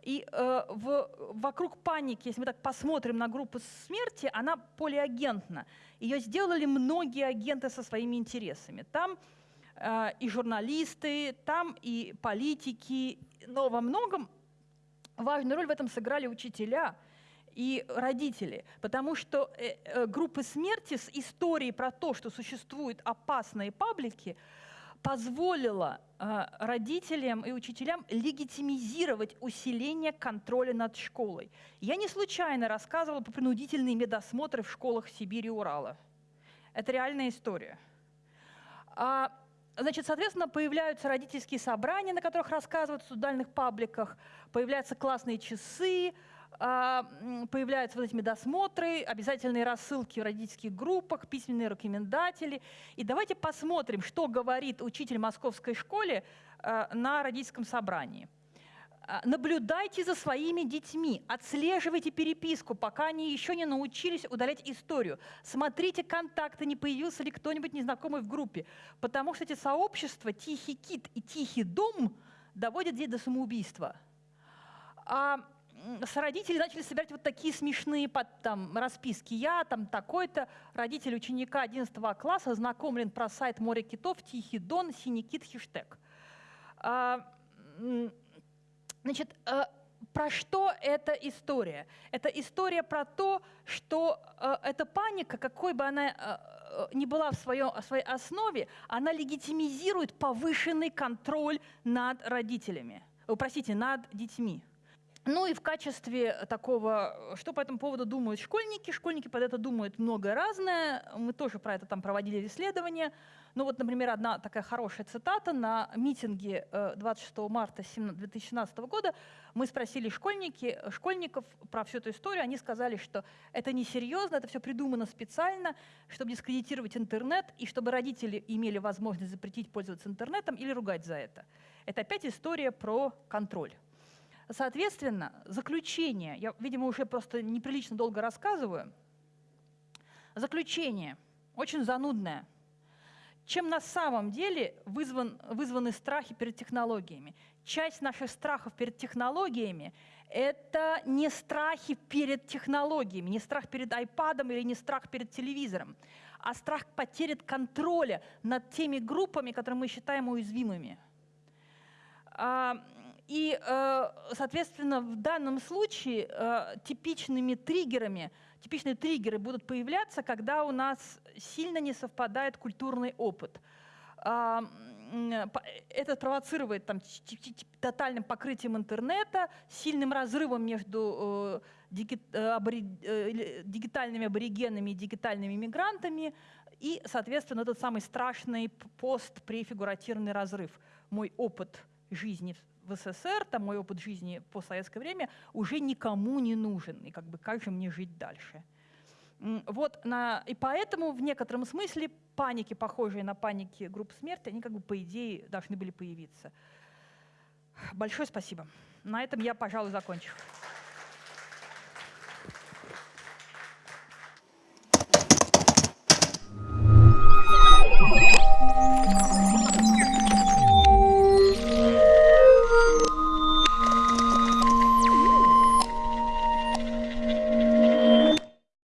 И э, в, вокруг паники, если мы так посмотрим на группу смерти, она полиагентна. Ее сделали многие агенты со своими интересами. Там э, и журналисты, там и политики, но во многом важную роль в этом сыграли учителя и родители, потому что э, э, группы смерти с историей про то, что существуют опасные паблики, позволила э, родителям и учителям легитимизировать усиление контроля над школой. Я не случайно рассказывала про принудительные медосмотры в школах Сибири и Урала. Это реальная история. А, значит, соответственно, появляются родительские собрания, на которых рассказывают в судальных пабликах, появляются классные часы, появляются вот эти медосмотры, обязательные рассылки в родительских группах, письменные рекомендатели. И давайте посмотрим, что говорит учитель московской школе а, на родительском собрании. А, наблюдайте за своими детьми, отслеживайте переписку, пока они еще не научились удалять историю. Смотрите контакты, не появился ли кто-нибудь незнакомый в группе. Потому что эти сообщества, Тихий кит и Тихий дом, доводят детей до самоубийства. А с родителей начали собирать вот такие смешные под, там, расписки. Я там такой-то, родитель ученика 11 класса, знакомлен про сайт «Море китов», «Тихий дон», «Синий кит», хэштег. А, значит, а, про что эта история? Это история про то, что э, эта паника, какой бы она э, ни была в, своем, своей основе, она легитимизирует повышенный контроль над родителями, э, простите, над детьми. Ну и в качестве такого, что по этому поводу думают школьники, школьники под это думают многое разное, мы тоже про это там проводили исследования. Ну вот, например, одна такая хорошая цитата на митинге 26 э, марта 2017 года мы спросили школьники, школьников про всю эту историю, они сказали, что это несерьезно, это все придумано специально, чтобы дискредитировать интернет и чтобы родители имели возможность запретить пользоваться интернетом или ругать за это. Это опять история про контроль. Соответственно, заключение, я, видимо, уже просто неприлично долго рассказываю, заключение очень занудное. Чем на самом деле вызван, вызваны страхи перед технологиями? Часть наших страхов перед технологиями – это не страхи перед технологиями, не страх перед айпадом или не страх перед телевизором, а страх потери контроля над теми группами, которые мы считаем уязвимыми. И, э, соответственно, в данном случае э, типичными триггерами, типичные триггеры будут появляться, когда у нас сильно не совпадает культурный опыт. А, это провоцирует там, тотальным покрытием интернета, сильным разрывом между э, дигитальными аборигенами и дигитальными мигрантами, и, соответственно, этот самый страшный постпрефигуративный разрыв. Мой опыт жизни СССР, там мой опыт жизни по советское время уже никому не нужен. И как бы как же мне жить дальше? Вот на, и поэтому в некотором смысле паники, похожие на паники групп смерти, они как бы по идее должны были появиться. Большое спасибо. На этом я, пожалуй, закончу.